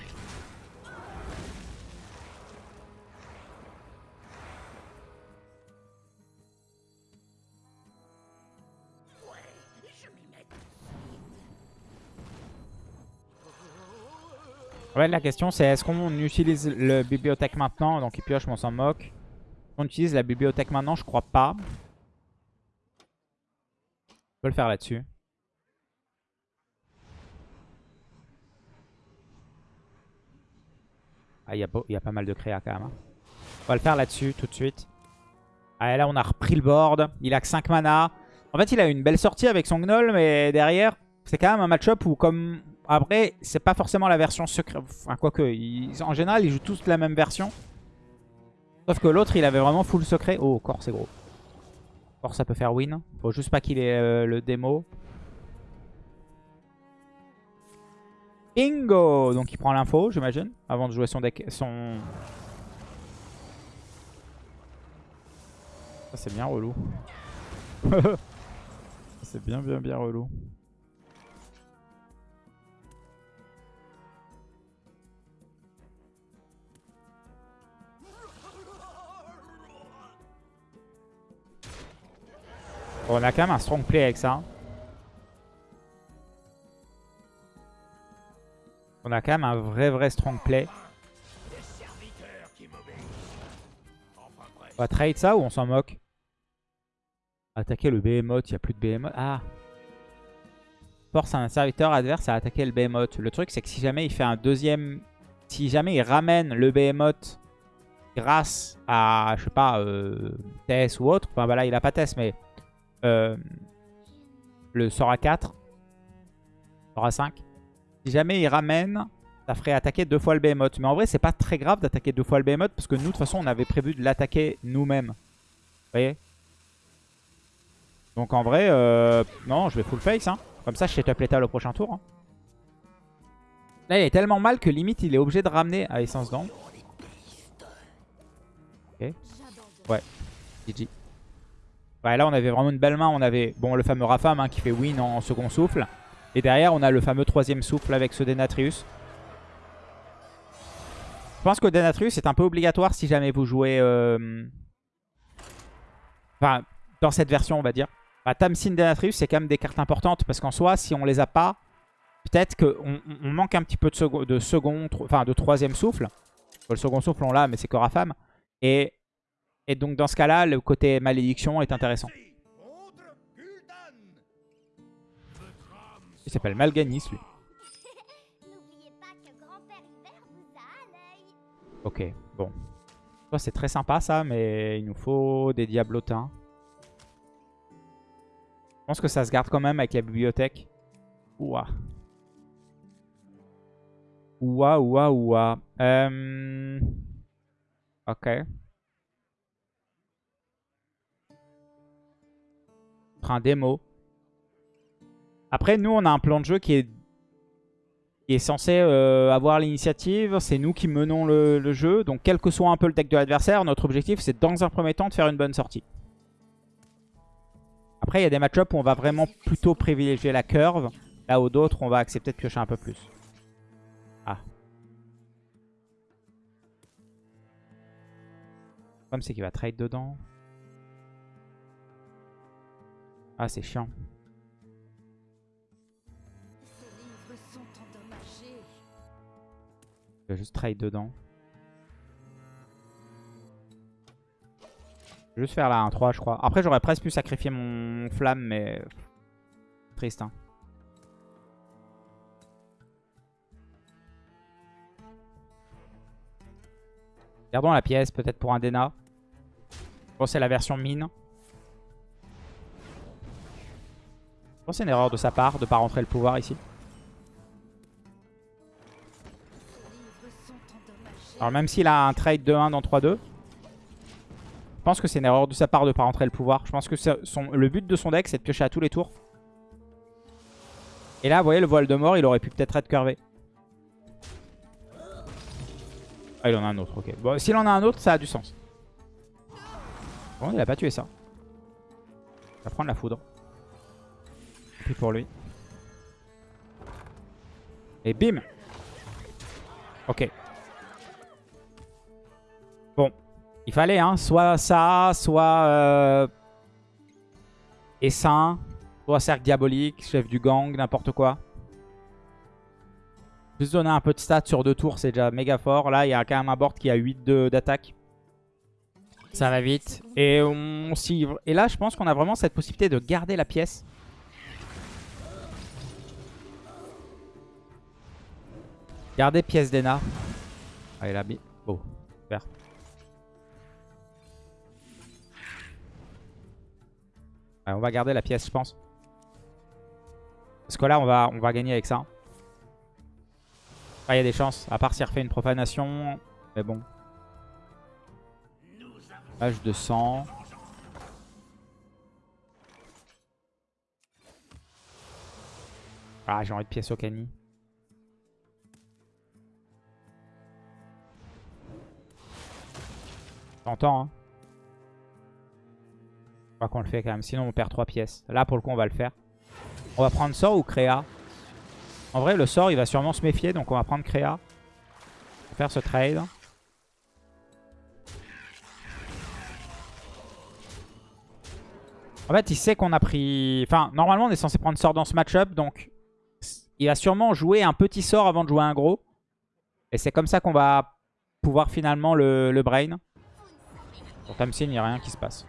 Ouais, la question c'est est-ce qu'on utilise le bibliothèque maintenant? Donc il pioche, mais on s'en moque. On utilise la bibliothèque maintenant, je crois pas. On peut le faire là-dessus. Ah, il y, a pas mal de créa quand même. Hein. On va le faire là-dessus tout de suite. Ah, là, on a repris le board. Il a que 5 mana. En fait, il a une belle sortie avec son Gnoll, mais derrière, c'est quand même un match-up où, comme après, c'est pas forcément la version secrète. Enfin, quoique, en général, ils jouent tous la même version. Sauf que l'autre, il avait vraiment full secret. Oh, corps, c'est gros. Corps, ça peut faire win. Faut juste pas qu'il ait euh, le démo. Bingo Donc il prend l'info, j'imagine, avant de jouer son deck. Son... Ça, c'est bien relou. [LAUGHS] c'est bien, bien, bien relou. On a quand même un strong play avec ça. On a quand même un vrai vrai strong play. On va trade ça ou on s'en moque? Attaquer le behemoth, il n'y a plus de behemoth. Ah Force un serviteur adverse à attaquer le behemoth. Le truc c'est que si jamais il fait un deuxième... Si jamais il ramène le behemoth grâce à, je sais pas, euh, Tess ou autre. Enfin, bah là, il a pas Tess, mais euh, le sort à 4. Sort à 5. Si jamais il ramène, ça ferait attaquer deux fois le behemoth. Mais en vrai, c'est pas très grave d'attaquer deux fois le behemoth parce que nous, de toute façon, on avait prévu de l'attaquer nous-mêmes. Vous voyez? Donc en vrai, euh, non, je vais full face. Hein. Comme ça, je setup l'état au prochain tour. Hein. Là, il est tellement mal que limite, il est obligé de ramener à essence d'angle. Ok. Ouais. GG. Ouais, là, on avait vraiment une belle main. On avait bon le fameux Rafam hein, qui fait win en second souffle. Et derrière, on a le fameux troisième souffle avec ce Denatrius. Je pense que Denatrius est un peu obligatoire si jamais vous jouez... Euh, enfin, dans cette version, on va dire. Bah, Tamsin, Denatrius, c'est quand même des cartes importantes. Parce qu'en soi, si on les a pas, peut-être qu'on on manque un petit peu de, second, de enfin de troisième souffle. Le second souffle, on l'a, mais c'est à femme. Et, et donc, dans ce cas-là, le côté malédiction est intéressant. Il s'appelle Malganis, lui. Ok, bon. C'est très sympa, ça, mais il nous faut des diablotins. Je pense que ça se garde quand même avec la bibliothèque. Ouah. Ouah, ouah, ouah. Euh... Ok. Un démo. Après, nous, on a un plan de jeu qui est, censé euh, avoir l'initiative. C'est nous qui menons le, jeu. Donc, quel que soit un peu le deck de l'adversaire, notre objectif, c'est dans un premier temps de faire une bonne sortie. Après, il y a des match-ups où on va vraiment plutôt privilégier la curve. Là où d'autres, on va accepter de piocher un peu plus. Ah. C'est qu'il va trade dedans. Ah, c'est chiant. Je vais juste trade dedans. Je vais juste faire là un 3 je crois. Après j'aurais presque pu sacrifier mon flamme mais... Triste hein. Gardons la pièce peut-être pour un Dena. Bon c'est la version mine. Pense c'est une erreur de sa part de ne pas rentrer le pouvoir ici. Alors même s'il a un trade de 1 dans 3-2, je pense que c'est une erreur de sa part de ne pas rentrer le pouvoir. Je pense que le but de son deck, c'est de piocher à tous les tours. Et là, vous voyez, le voile de mort, il aurait pu peut-être être curvé. Ah, il en a un autre, ok. Bon, s'il en a un autre, ça a du sens. Bon, il a pas tué ça. Il va prendre la foudre. Pour lui. Et bim Ok. Bon, il fallait, hein, soit ça, soit euh, Essaim, soit Cercle Diabolique, Chef du Gang, n'importe quoi. Juste donner un peu de stats sur deux tours, c'est déjà méga fort. Là, il y a quand même un board qui a 8 d'attaque. Ça va vite. Et, on Et là, je pense qu'on a vraiment cette possibilité de garder la pièce. Garder pièce d'Ena. Allez, là, oh, super. on va garder la pièce, je pense. Parce que là, on va, on va gagner avec ça. Ah, il y a des chances. À part s'il refait une profanation. Mais bon. Page de sang. Ah, j'ai envie de pièce au cani. T'entends, hein je crois qu'on le fait quand même, sinon on perd 3 pièces. Là pour le coup on va le faire. On va prendre sort ou créa? En vrai le sort il va sûrement se méfier donc on va prendre créa. Faire ce trade. En fait il sait qu'on a pris... Enfin normalement on est censé prendre sort dans ce match-up donc il va sûrement jouer un petit sort avant de jouer un gros. Et c'est comme ça qu'on va pouvoir finalement le, le brain. Pour Tamsin il n'y a rien qui se passe.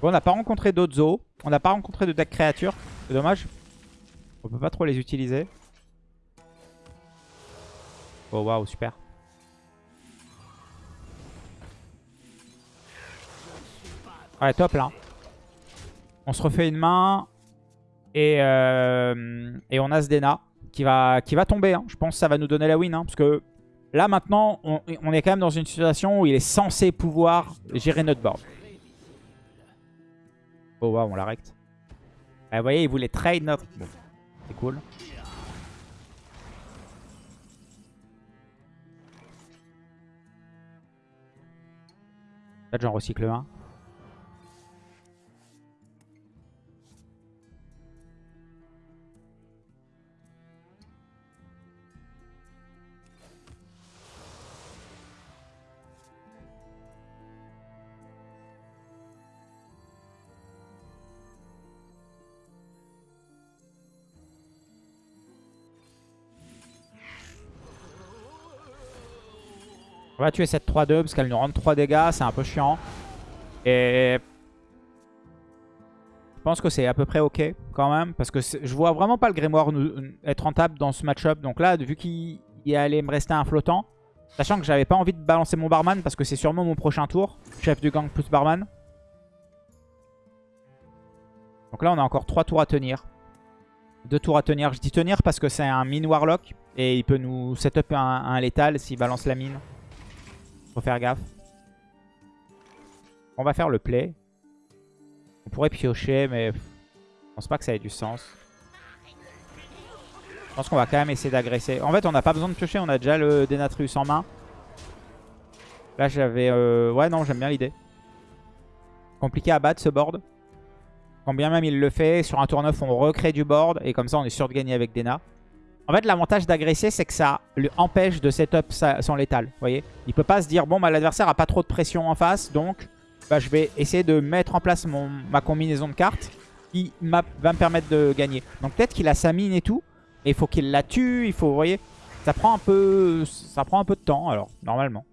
Bon, on n'a pas rencontré d'autres zoos. On n'a pas rencontré de deck créatures. C'est dommage. On peut pas trop les utiliser. Oh waouh, super. Ouais, top là. On se refait une main. Et, euh, et on a Sdena qui va, qui va tomber. Hein. Je pense que ça va nous donner la win. Hein, parce que là maintenant, on, est quand même dans une situation où il est censé pouvoir gérer notre board. Oh waouh, on l'arrête. Ah, vous voyez, il voulait trade notre... C'est cool. Peut-être j'en recycle un. On va tuer cette 3-2 parce qu'elle nous rend 3 dégâts. C'est un peu chiant. Et... Je pense que c'est à peu près ok quand même. Parce que je vois vraiment pas le Grimoire être rentable dans ce match-up. Donc là, vu qu'il allait me rester un flottant. Sachant que j'avais pas envie de balancer mon barman parce que c'est sûrement mon prochain tour. Chef du gang plus barman. Donc là, on a encore 3 tours à tenir. 2 tours à tenir. Je dis tenir parce que c'est un mine warlock. Et il peut nous setup un, un létal s'il balance la mine. Faut faire gaffe. On va faire le play. On pourrait piocher, mais je pense pas que ça ait du sens. Je pense qu'on va quand même essayer d'agresser. En fait, on n'a pas besoin de piocher. On a déjà le Denatrius en main. Là, j'avais... Euh, ouais, non, j'aime bien l'idée. Compliqué à battre, ce board. Quand bien même il le fait, sur un tour 9, on recrée du board. Et comme ça, on est sûr de gagner avec Dena. En fait, l'avantage d'agresser, c'est que ça lui empêche de setup son létal. Vous voyez Il peut pas se dire, bon, bah, l'adversaire a pas trop de pression en face. Donc, bah, je vais essayer de mettre en place mon, ma combinaison de cartes qui va me permettre de gagner. Donc, peut-être qu'il a sa mine et tout. Et il faut qu'il la tue, il faut, vous voyez, ça prend un peu, ça prend un peu de temps, alors, normalement.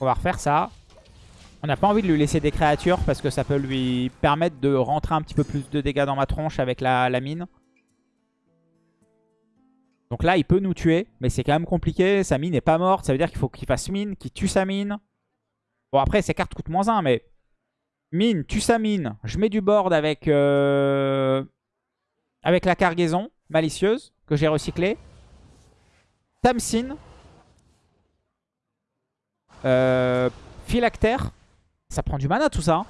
On va refaire ça. On n'a pas envie de lui laisser des créatures parce que ça peut lui permettre de rentrer un petit peu plus de dégâts dans ma tronche avec la, mine. Donc là, il peut nous tuer, mais c'est quand même compliqué. Sa mine n'est pas morte, ça veut dire qu'il faut qu'il fasse mine, qu'il tue sa mine. Bon, après, ses cartes coûtent moins 1, mais... Mine, tue sa mine. Je mets du board avec, euh, avec la cargaison malicieuse que j'ai recyclée. Tamsin. Euh, phylactère. Ça prend du mana tout ça. Hein.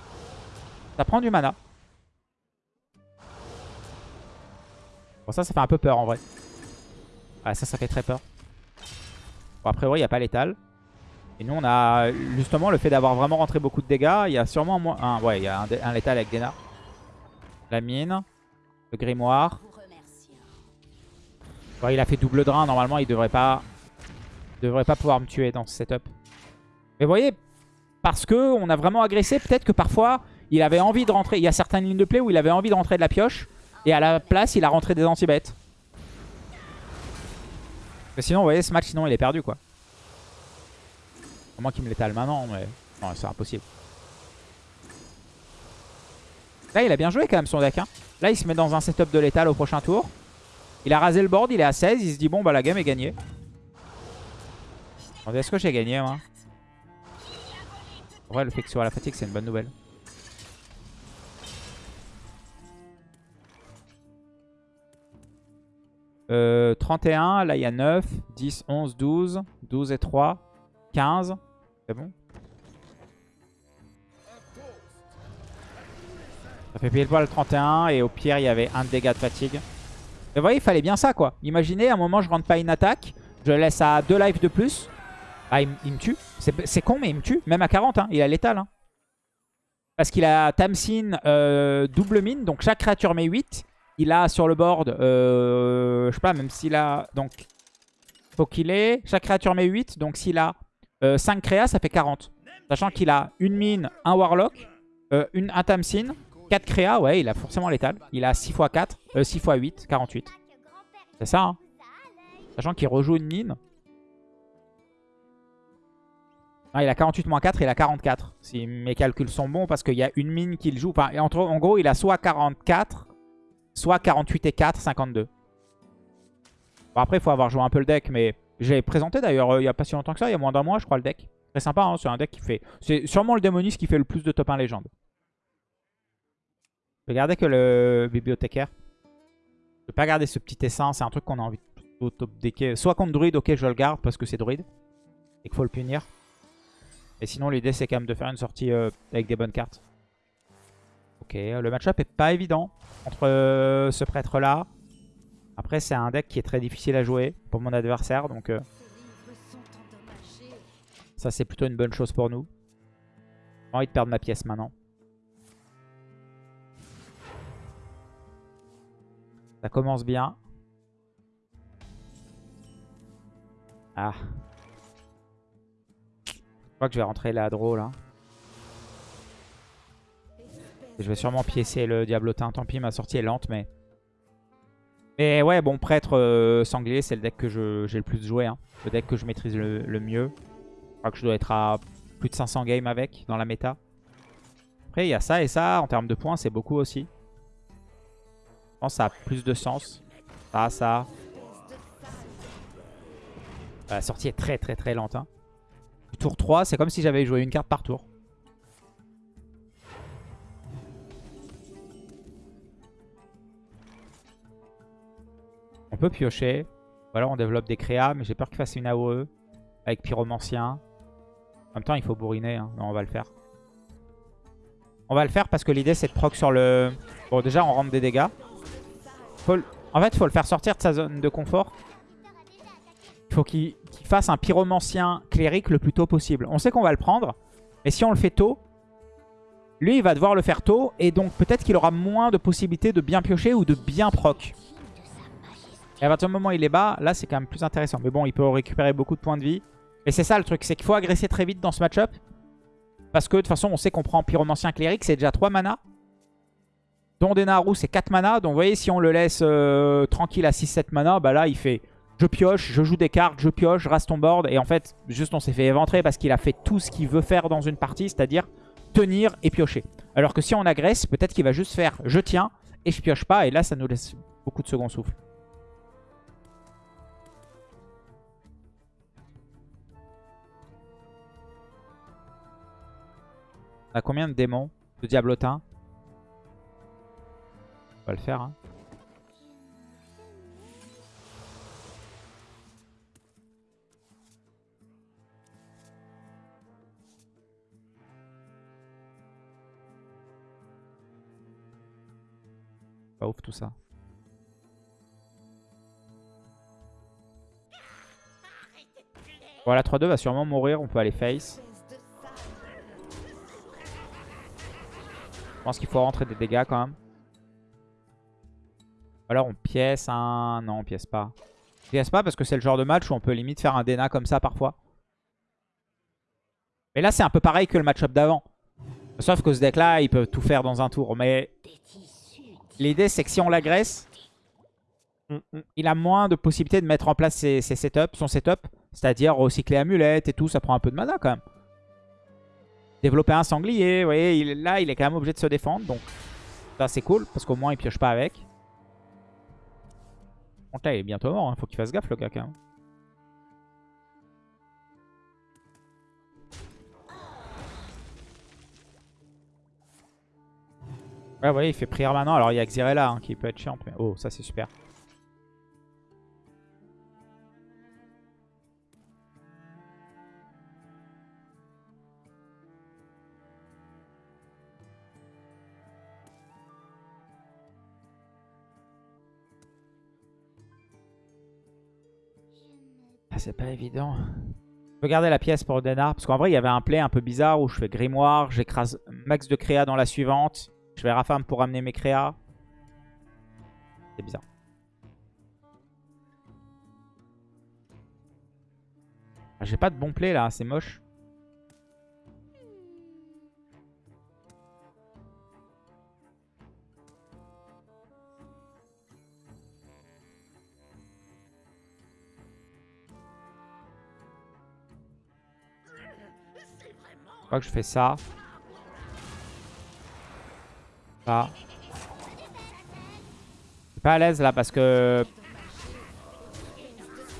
Ça prend du mana. Bon ça, ça fait un peu peur en vrai. Ah ça, ça fait très peur. Bon après, oui, il n'y a pas l'étal. Et nous, on a justement le fait d'avoir vraiment rentré beaucoup de dégâts. Il y a sûrement. Un, ouais, il y a un, létal avec Dena. La mine. Le grimoire. il a fait double drain. Normalement, il devrait pas... devrait pas pouvoir me tuer dans ce setup. Mais vous voyez, parce qu'on a vraiment agressé. Peut-être que parfois, il avait envie de rentrer. Il y a certaines lignes de play où il avait envie de rentrer de la pioche. Et à la place, il a rentré des anti-bêtes. Mais sinon, vous voyez, ce match, sinon, il est perdu, quoi. Au moins qu'il me l'étale maintenant, mais... Non, c'est impossible. Là, il a bien joué quand même son deck. Hein. Là, il se met dans un setup de létal au prochain tour. Il a rasé le board, il est à 16. Il se dit, bon, bah la game est gagnée. Est-ce que j'ai gagné, moi? Vrai, le fait que soit à la fatigue, c'est une bonne nouvelle. Euh, 31, là il y a 9, 10, 11, 12, 12 et 3, 15. C'est bon? Ça fait pile poil le 31 et au pire il y avait un dégât de fatigue. Mais vous voyez, il fallait bien ça quoi. Imaginez, à un moment je rentre pas une attaque, je laisse à 2 lives de plus. Ah, il, me tue. C'est con, mais il me tue. Même à 40, hein. il a létal. Hein. Parce qu'il a Tamsin euh, double mine. Donc chaque créature met 8. Il a sur le board, euh, je sais pas, même s'il a... Donc, faut qu'il ait... Chaque créature met 8. Donc s'il a 5 euh, créas, ça fait 40. Sachant qu'il a une mine, un warlock, une, un Tamsin, 4 créas. Ouais, il a forcément létal. Il a 6 x 4, 6 x 8, 48. C'est ça, hein. Sachant qu'il rejoue une mine. Ah, il a 48 moins 4, il a 44. Si mes calculs sont bons, parce qu'il y a une mine qu'il joue. En gros, il a soit 44, soit 48 et 4, 52. Bon, après, il faut avoir joué un peu le deck, mais j'ai présenté d'ailleurs euh, il n'y a pas si longtemps que ça, il y a moins d'un mois, je crois, le deck. Très sympa, hein, c'est un deck qui fait... C'est sûrement le démoniste qui fait le plus de top 1 légende. Regardez que le bibliothécaire. Je vais pas garder ce petit essaim, c'est un truc qu'on a envie de top decker. Soit contre druide, ok, je le garde parce que c'est druide. Et qu'il faut le punir. Et sinon, l'idée, c'est quand même de faire une sortie euh, avec des bonnes cartes. Ok, le match-up est pas évident entre euh, ce prêtre-là. Après, c'est un deck qui est très difficile à jouer pour mon adversaire. Donc, euh, ça, c'est plutôt une bonne chose pour nous. J'ai envie de perdre ma pièce maintenant. Ça commence bien. Ah. Je crois que je vais rentrer la draw là. Je vais sûrement piécer le diablotin. Tant pis, ma sortie est lente, mais... Mais ouais, bon, prêtre euh, sanglier, c'est le deck que j'ai le plus joué. Hein. Le deck que je maîtrise le, mieux. Je crois que je dois être à plus de 500 games avec dans la méta. Après, il y a ça et ça. En termes de points, c'est beaucoup aussi. Je pense que ça a plus de sens. Ça, ça. La sortie est très très très lente. Hein. Tour 3, c'est comme si j'avais joué une carte par tour. On peut piocher. Ou alors on développe des créas, mais j'ai peur qu'il fasse une AOE avec pyromancien. En même temps, il faut bourriner. Hein. Non, on va le faire. On va le faire parce que l'idée, c'est de proc sur le... Bon, déjà, on rentre des dégâts. En fait, faut le faire sortir de sa zone de confort. Il faut qu'il fasse un pyromancien cléric le plus tôt possible. On sait qu'on va le prendre. Mais si on le fait tôt, lui, il va devoir le faire tôt. Et donc, peut-être qu'il aura moins de possibilités de bien piocher ou de bien proc. Et à partir du moment où il est bas, là c'est quand même plus intéressant. Mais bon, il peut récupérer beaucoup de points de vie. Et c'est ça le truc, c'est qu'il faut agresser très vite dans ce match-up. Parce que de toute façon, on sait qu'on prend Pyromancien Cléric, c'est déjà 3 mana. Don Denaru, c'est 4 mana. Donc vous voyez, si on le laisse euh, tranquille à 6-7 mana, bah là il fait je pioche, je joue des cartes, je pioche, je reste ton board. Et en fait, juste on s'est fait éventrer parce qu'il a fait tout ce qu'il veut faire dans une partie, c'est-à-dire tenir et piocher. Alors que si on agresse, peut-être qu'il va juste faire je tiens et je pioche pas. Et là, ça nous laisse beaucoup de second souffle. On a combien de démons De diablotins On va le faire. Hein. Pas ouf tout ça. Voilà, 3-2 va sûrement mourir. On peut aller face. pense qu'il faut rentrer des dégâts quand même. alors on pièce un... Non, on pièce pas. On pièce pas parce que c'est le genre de match où on peut limite faire un Dena comme ça parfois. Mais là, c'est un peu pareil que le match-up d'avant. Sauf que ce deck-là, il peut tout faire dans un tour. Mais l'idée, c'est que si on l'agresse, il a moins de possibilités de mettre en place ses, ses setups, son setup. C'est-à-dire recycler amulette et tout, ça prend un peu de mana quand même. Développer un sanglier, vous voyez, là il est quand même obligé de se défendre. Donc ça c'est cool parce qu'au moins il pioche pas avec. Donc là il est bientôt mort, il hein. faut qu'il fasse gaffe le gars quand même. Ouais, vous voyez, il fait prière maintenant. Alors il y a Xyrella hein, qui peut être chiant. Mais... Oh, ça c'est super. c'est pas évident. Je peux garder la pièce pour Denar. Parce qu'en vrai, il y avait un play un peu bizarre où je fais grimoire, j'écrase max de créa dans la suivante. Je vais Rafam pour amener mes créas. C'est bizarre. Ah, j'ai pas de bon play là, c'est moche. Je que je fais ça. Pas à l'aise là parce que...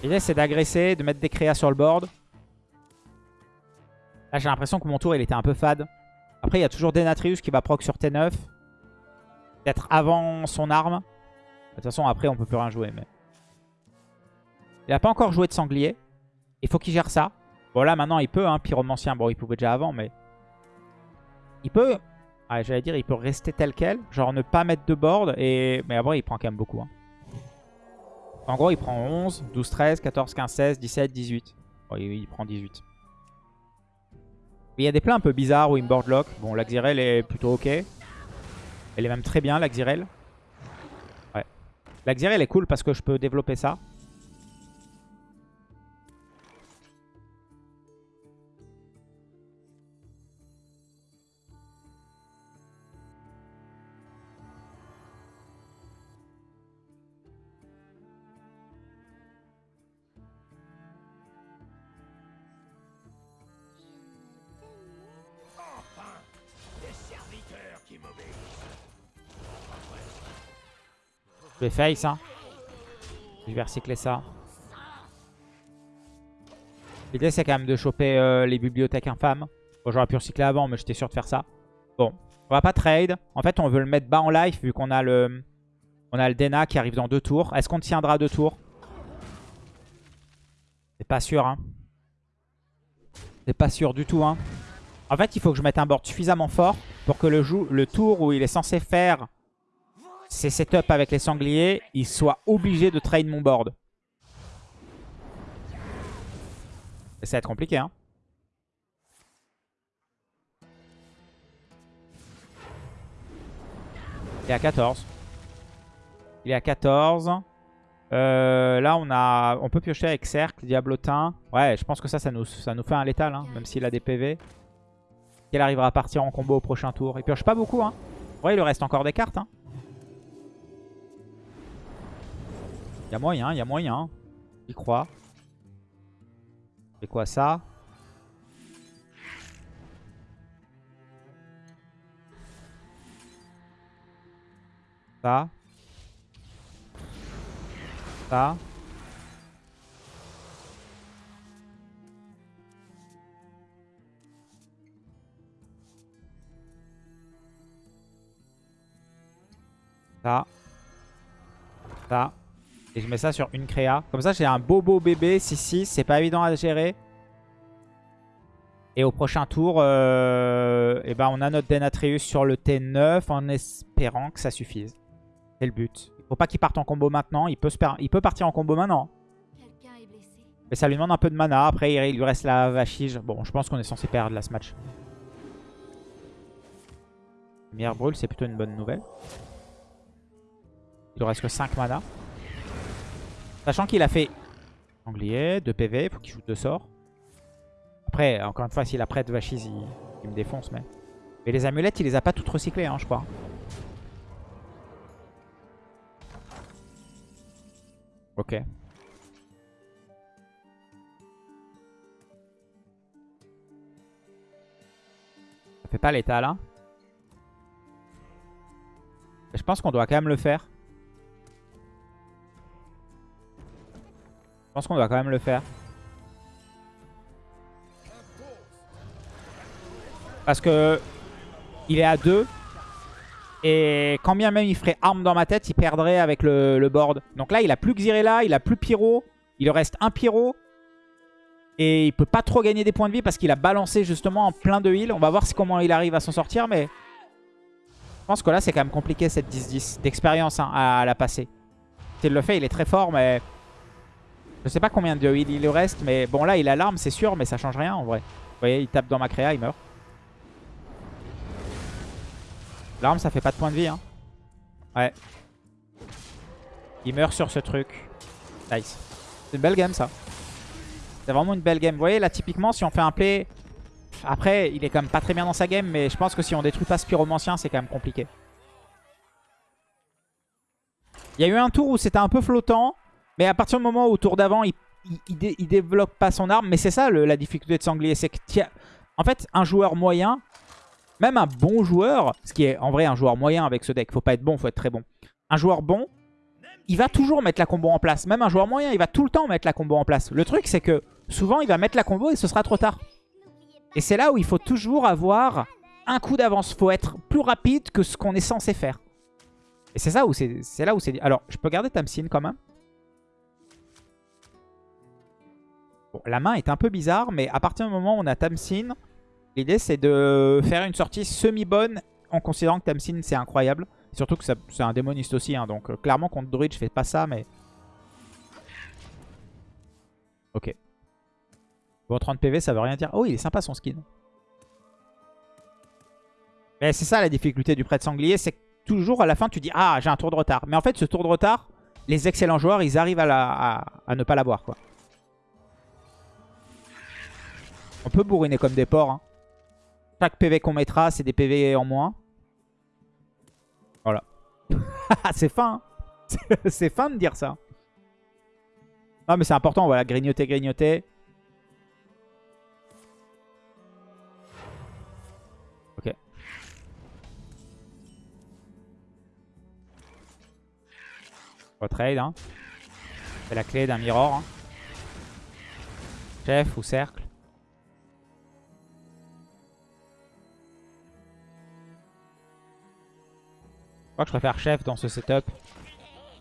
L'idée c'est d'agresser, de mettre des créas sur le board. Là j'ai l'impression que mon tour il était un peu fade. Après il y a toujours Denatrius qui va proc sur T9. Peut-être avant son arme. De toute façon après on peut plus rien jouer. mais Il a pas encore joué de sanglier. Il faut qu'il gère ça. Bon, là, maintenant, il peut, hein, pyromancien. Bon, il pouvait déjà avant, mais... Il peut... Ah, j'allais dire, il peut rester tel quel. Genre, ne pas mettre de board. Mais après, il prend quand même beaucoup. Hein. En gros, il prend 11, 12, 13, 14, 15, 16, 17, 18. Bon, il, prend 18. Il y a des plans un peu bizarres où il me board lock. Bon, l'Axirel est plutôt ok. Elle est même très bien, l'Axirel. Ouais. L'Axirel est cool parce que je peux développer ça. Je vais face, hein. Je vais recycler ça. L'idée, c'est quand même de choper euh, les bibliothèques infâmes. Bon, j'aurais pu recycler avant, mais j'étais sûr de faire ça. Bon, on va pas trade. En fait, on veut le mettre bas en life, vu qu'on a le... On a le Dena qui arrive dans deux tours. Est-ce qu'on tiendra deux tours? C'est pas sûr, hein. C'est pas sûr du tout, hein. En fait, il faut que je mette un board suffisamment fort pour que le, le tour où il est censé faire ses setups avec les sangliers, il soit obligé de trade mon board. Et ça va être compliqué, hein. Il est à 14. Il est à 14. Euh, là, on a, on peut piocher avec Cercle, Diablotin. Ouais, je pense que ça, ça nous, fait un létal, hein, même s'il a des PV. Il arrivera à partir en combo au prochain tour? Il pioche pas beaucoup. Hein. Ouais, il lui reste encore des cartes. Hein. Y a moyen, y a moyen. Il croit. C'est quoi ça? Ça. Ça. Ça. Ça. Et je mets ça sur une créa. Comme ça, j'ai un beau beau bébé 6-6. C'est pas évident à gérer. Et au prochain tour, euh, eh ben on a notre Denatrius sur le T9 en espérant que ça suffise. C'est le but. Il faut pas qu'il parte en combo maintenant. Il peut, se il peut partir en combo maintenant. Mais ça lui demande un peu de mana. Après, il lui reste la vachige. Bon, je pense qu'on est censé perdre là ce match. Lumière brûle, c'est plutôt une bonne nouvelle. Il ne reste que 5 mana. Sachant qu'il a fait Anglier, 2 PV, il faut qu'il joue 2 sorts. Après, encore une fois, s'il a prêt de Vachis, il, me défonce. Mais... mais les amulettes, il les a pas toutes recyclées, hein, je crois. Ok. Ça fait pas l'état là. Je pense qu'on doit quand même le faire. Pense qu'on doit quand même le faire. Parce que il est à 2. Et quand bien même il ferait arme dans ma tête, il perdrait avec le, board. Donc là, il a plus Xyrella, il a plus Pyro. Il reste un Pyro. Et il peut pas trop gagner des points de vie parce qu'il a balancé justement en plein de heal. On va voir comment il arrive à s'en sortir. Mais je pense que là, c'est quand même compliqué cette 10-10 d'expérience hein, à, la passer. S'il le fait, il est très fort. Mais je sais pas combien de heal il reste. Mais bon, là, il a l'arme, c'est sûr. Mais ça change rien en vrai. Vous voyez, il tape dans ma créa, il meurt. L'arme, ça fait pas de points de vie. Hein. Ouais. Il meurt sur ce truc. Nice. C'est une belle game, ça. C'est vraiment une belle game. Vous voyez, là, typiquement, si on fait un play... Après, il est quand même pas très bien dans sa game, mais je pense que si on détruit pas ce pyromancien, c'est quand même compliqué. Il y a eu un tour où c'était un peu flottant, mais à partir du moment où au tour d'avant, il, il, développe pas son arme. Mais c'est ça la difficulté de Sanglier, c'est que... En fait, un joueur moyen, même un bon joueur, ce qui est en vrai un joueur moyen avec ce deck, faut pas être bon, faut être très bon. Un joueur bon, il va toujours mettre la combo en place. Même un joueur moyen, il va tout le temps mettre la combo en place. Le truc, c'est que souvent, il va mettre la combo et ce sera trop tard. Et c'est là où il faut toujours avoir un coup d'avance. faut être plus rapide que ce qu'on est censé faire. Et c'est ça où c'est là où c'est... Alors, je peux garder Tamsin quand même? La main est un peu bizarre, mais à partir du moment où on a Tamsin, L'idée, c'est de faire une sortie semi-bonne en considérant que Tamsin, c'est incroyable. Surtout que c'est un démoniste aussi. Hein, donc, euh, clairement, contre Druid, je fais pas ça, mais... Ok. Bon, 30 PV, ça veut rien dire. Oh, il est sympa son skin. Mais c'est ça la difficulté du prêtre sanglier, c'est que toujours à la fin, tu dis « Ah, j'ai un tour de retard ». Mais en fait, ce tour de retard, les excellents joueurs, ils arrivent à, à ne pas l'avoir, quoi. On peut bourriner comme des porcs, hein. Chaque PV qu'on mettra, c'est des PV en moins. Voilà. [LAUGHS] c'est fin. Hein. [LAUGHS] c'est fin de dire ça. Non, mais c'est important. Voilà, grignoter, grignoter. Ok. On va trade. Hein. C'est la clé d'un mirror. hein. Chef ou cercle. Crois que je préfère chef dans ce setup.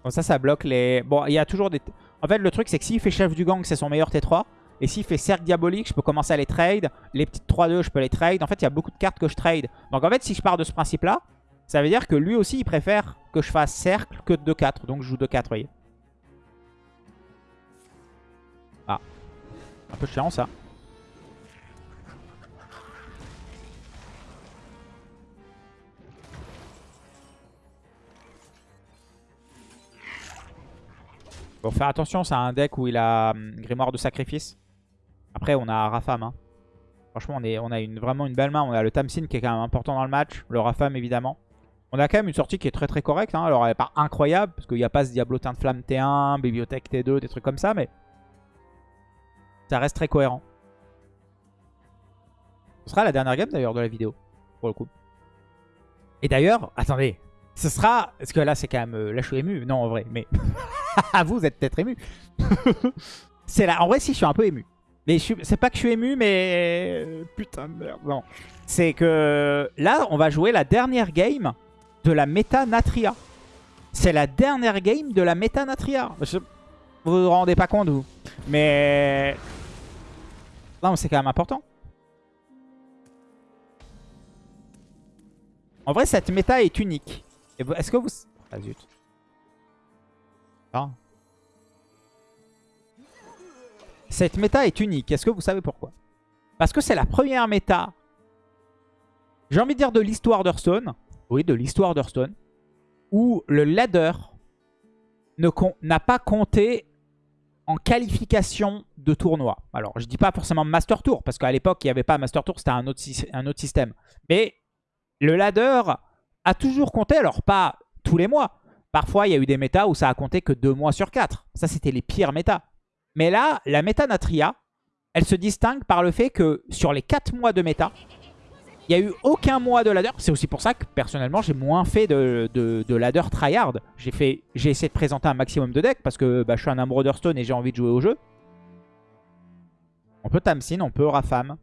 Comme ça, ça bloque les... Bon, il y a toujours des... En fait, le truc, c'est que s'il fait chef du gang, c'est son meilleur T3. Et s'il fait cercle diabolique, je peux commencer à les trade. Les petites 3-2, je peux les trade. En fait, il y a beaucoup de cartes que je trade. Donc en fait, si je pars de ce principe-là, ça veut dire que lui aussi, il préfère que je fasse cercle que 2-4. Donc je joue 2-4, vous voyez. Ah. Un peu chiant, ça. Faut faire attention, c'est un deck où il a hum, Grimoire de Sacrifice. Après, on a Rafam. hein. Franchement, on, est, on a une, vraiment une belle main. On a le Tamsin qui est quand même important dans le match. Le Rafam, évidemment. On a quand même une sortie qui est très très correcte. hein. Alors, elle n'est pas incroyable, parce qu'il n'y a pas ce Diablotin de Flamme T1, Bibliothèque T2, des trucs comme ça, mais ça reste très cohérent. Ce sera la dernière game d'ailleurs de la vidéo, pour le coup. Et d'ailleurs, attendez, ce sera... Parce que là, c'est quand même... Là, je suis ému. Non, en vrai, mais... [LAUGHS] [LAUGHS] vous, vous êtes peut-être ému. [LAUGHS] c'est là. En vrai, si, je suis un peu ému. Mais c'est pas que je suis ému, mais... euh, Putain de merde, non. C'est que là, on va jouer la dernière game de la méta Natria. C'est la dernière game de la méta Natria. Vous vous rendez pas compte, vous. Mais... Non, mais c'est quand même important. En vrai, cette méta est unique. Est-ce que vous... Ah. Ah. Cette méta est unique. Est-ce que vous savez pourquoi? Parce que c'est la première méta, j'ai envie de dire de l'histoire d'Hearthstone. Oui, de l'histoire d'Hearthstone. Où le ladder n'a pas compté en qualification de tournoi. Alors, je dis pas forcément Master Tour, parce qu'à l'époque, il n'y avait pas Master Tour, c'était un autre système. Mais le ladder a toujours compté, alors pas tous les mois. Parfois, il y a eu des métas où ça a compté que deux mois sur quatre. Ça, c'était les pires métas. Mais là, la méta Natria, elle se distingue par le fait que sur les 4 mois de méta, il n'y a eu aucun mois de ladder. C'est aussi pour ça que personnellement, j'ai moins fait de, de, de ladder tryhard. J'ai essayé de présenter un maximum de decks parce que bah, je suis un amoureux et j'ai envie de jouer au jeu. On peut Tamsin, on peut Rafam.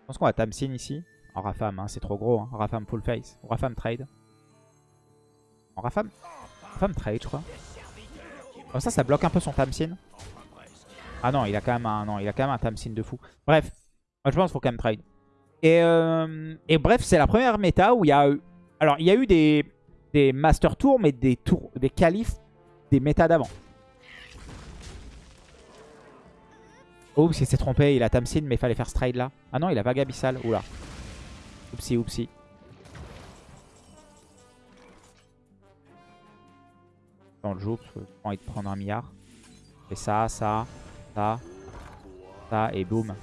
Je pense qu'on va Tamsin ici. Rafam, hein, c'est trop gros. Hein. Rafam full face. Rafam trade. Rafam, Rafam trade, je crois. Comme ça, ça bloque un peu son Tamsin. Ah non, il a quand même un, non, il a quand même un Tamsin de fou. Bref, moi, je pense qu'il faut quand même trade. Et, euh, bref, c'est la première méta où il y a eu... Alors, il y a eu des, Master Tours, mais des tours, des qualifs des méta d'avant. Oups, il s'est trompé, il a Tamsin, mais il fallait faire Stride là. Ah non, il a Vague Abyssal. Oula. Oupsi, oupsi. On le joue, parce que j'ai envie de prendre un milliard. Et ça, ça, ça, ça, et boum.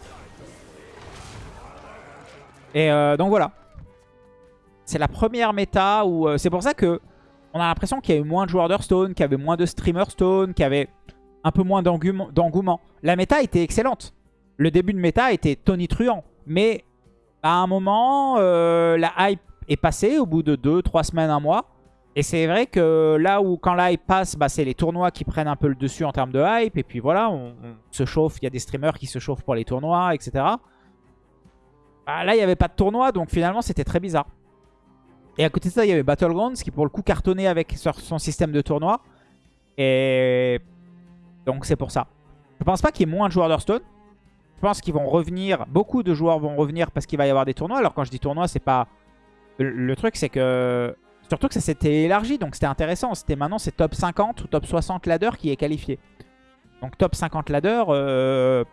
Et euh, donc voilà. C'est la première méta où... euh, c'est pour ça que on a l'impression qu'il y a eu moins de joueurs d'Hearthstone, qu'il y avait moins de streamers Stone, qu'il y avait un peu moins d'engouement- d'engouement. La méta était excellente. Le début de méta était tonitruant. Mais à un moment, euh, la hype est passée au bout de 2-3 semaines, un mois. Et c'est vrai que là où quand la hype passe, bah, c'est les tournois qui prennent un peu le dessus en termes de hype. Et puis voilà, on, se chauffe. Il y a des streamers qui se chauffent pour les tournois, etc. Bah, là, il n'y avait pas de tournoi, donc finalement, c'était très bizarre. Et à côté de ça, il y avait Battlegrounds qui, pour le coup, cartonnait avec son système de tournoi. Et donc, c'est pour ça. Je pense pas qu'il y ait moins de joueurs d'Hearthstone. Je pense qu'ils vont revenir. Beaucoup de joueurs vont revenir parce qu'il va y avoir des tournois. Alors, quand je dis tournoi, c'est pas. Le truc, c'est que. Surtout que ça s'était élargi, donc c'était intéressant. C'était maintenant, c'est top 50 ou top 60 ladder qui est qualifié. Donc, top 50 ladder. euh,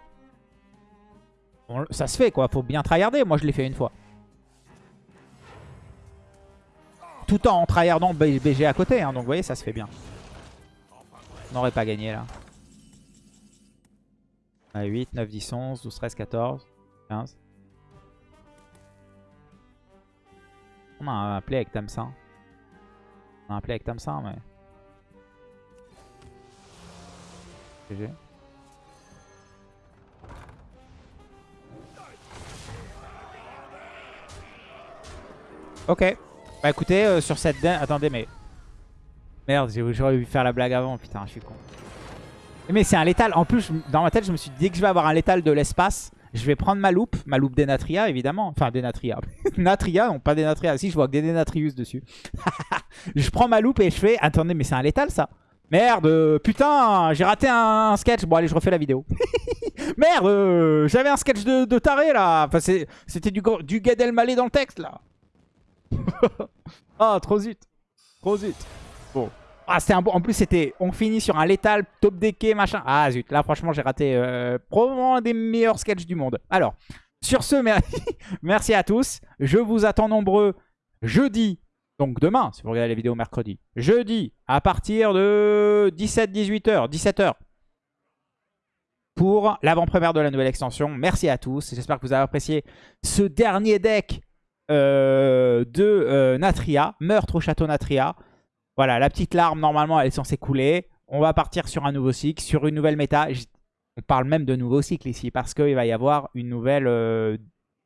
ça se fait, quoi. Faut bien tryharder. Moi, je l'ai fait une fois. Tout en tryhardant BG à côté. hein, donc, vous voyez, ça se fait bien. On n'aurait pas gagné, là. Ah, 8, 9, 10, 11, 12, 13, 14, 15. On a un play avec Tamsin. Un play avec Tamsin, mais... GG. Ok. Bah écoutez, euh, sur cette... Attendez, mais... Merde, j'aurais dû faire la blague avant, putain, je suis con. Mais c'est un létal. En plus, dans ma tête, je me suis dit, que je vais avoir un létal de l'espace, je vais prendre ma loupe, ma loupe Denatria évidemment. Enfin Denatria. [LAUGHS] Natria, non pas Denatria. Si je vois que des Denatrius dessus. [LAUGHS] je prends ma loupe et je fais... Attendez mais c'est un létal ça. Merde, putain, j'ai raté un, sketch. Bon allez, je refais la vidéo. [LAUGHS] Merde, j'avais un sketch de, taré là. Enfin c'était du, du Gad dans le texte là. Ah, trop zut. Trop zut. Bon. Ah, c'était un. En plus, c'était. On finit sur un létal, top decké, machin. Ah, zut. Là, franchement, j'ai raté euh, probablement un des meilleurs sketchs du monde. Alors, sur ce, [LAUGHS] merci à tous. Je vous attends nombreux jeudi. Donc demain, si vous regardez la vidéo mercredi. Jeudi, à partir de 17-18h, 17h. Pour l'avant-première de la nouvelle extension. Merci à tous. J'espère que vous avez apprécié ce dernier deck euh, de euh, Natria. Meurtre au château Natria. Voilà, la petite larme, normalement, elle est censée couler. On va partir sur un nouveau cycle, sur une nouvelle méta. On parle même de nouveau cycle ici, parce qu'il va y avoir une nouvelle, euh,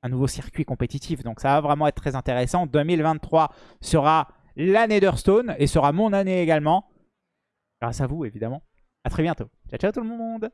un nouveau circuit compétitif. Donc ça va vraiment être très intéressant. 2023 sera l'année d'Hearthstone, et sera mon année également. Grâce à vous, évidemment. A très bientôt. Ciao, ciao tout le monde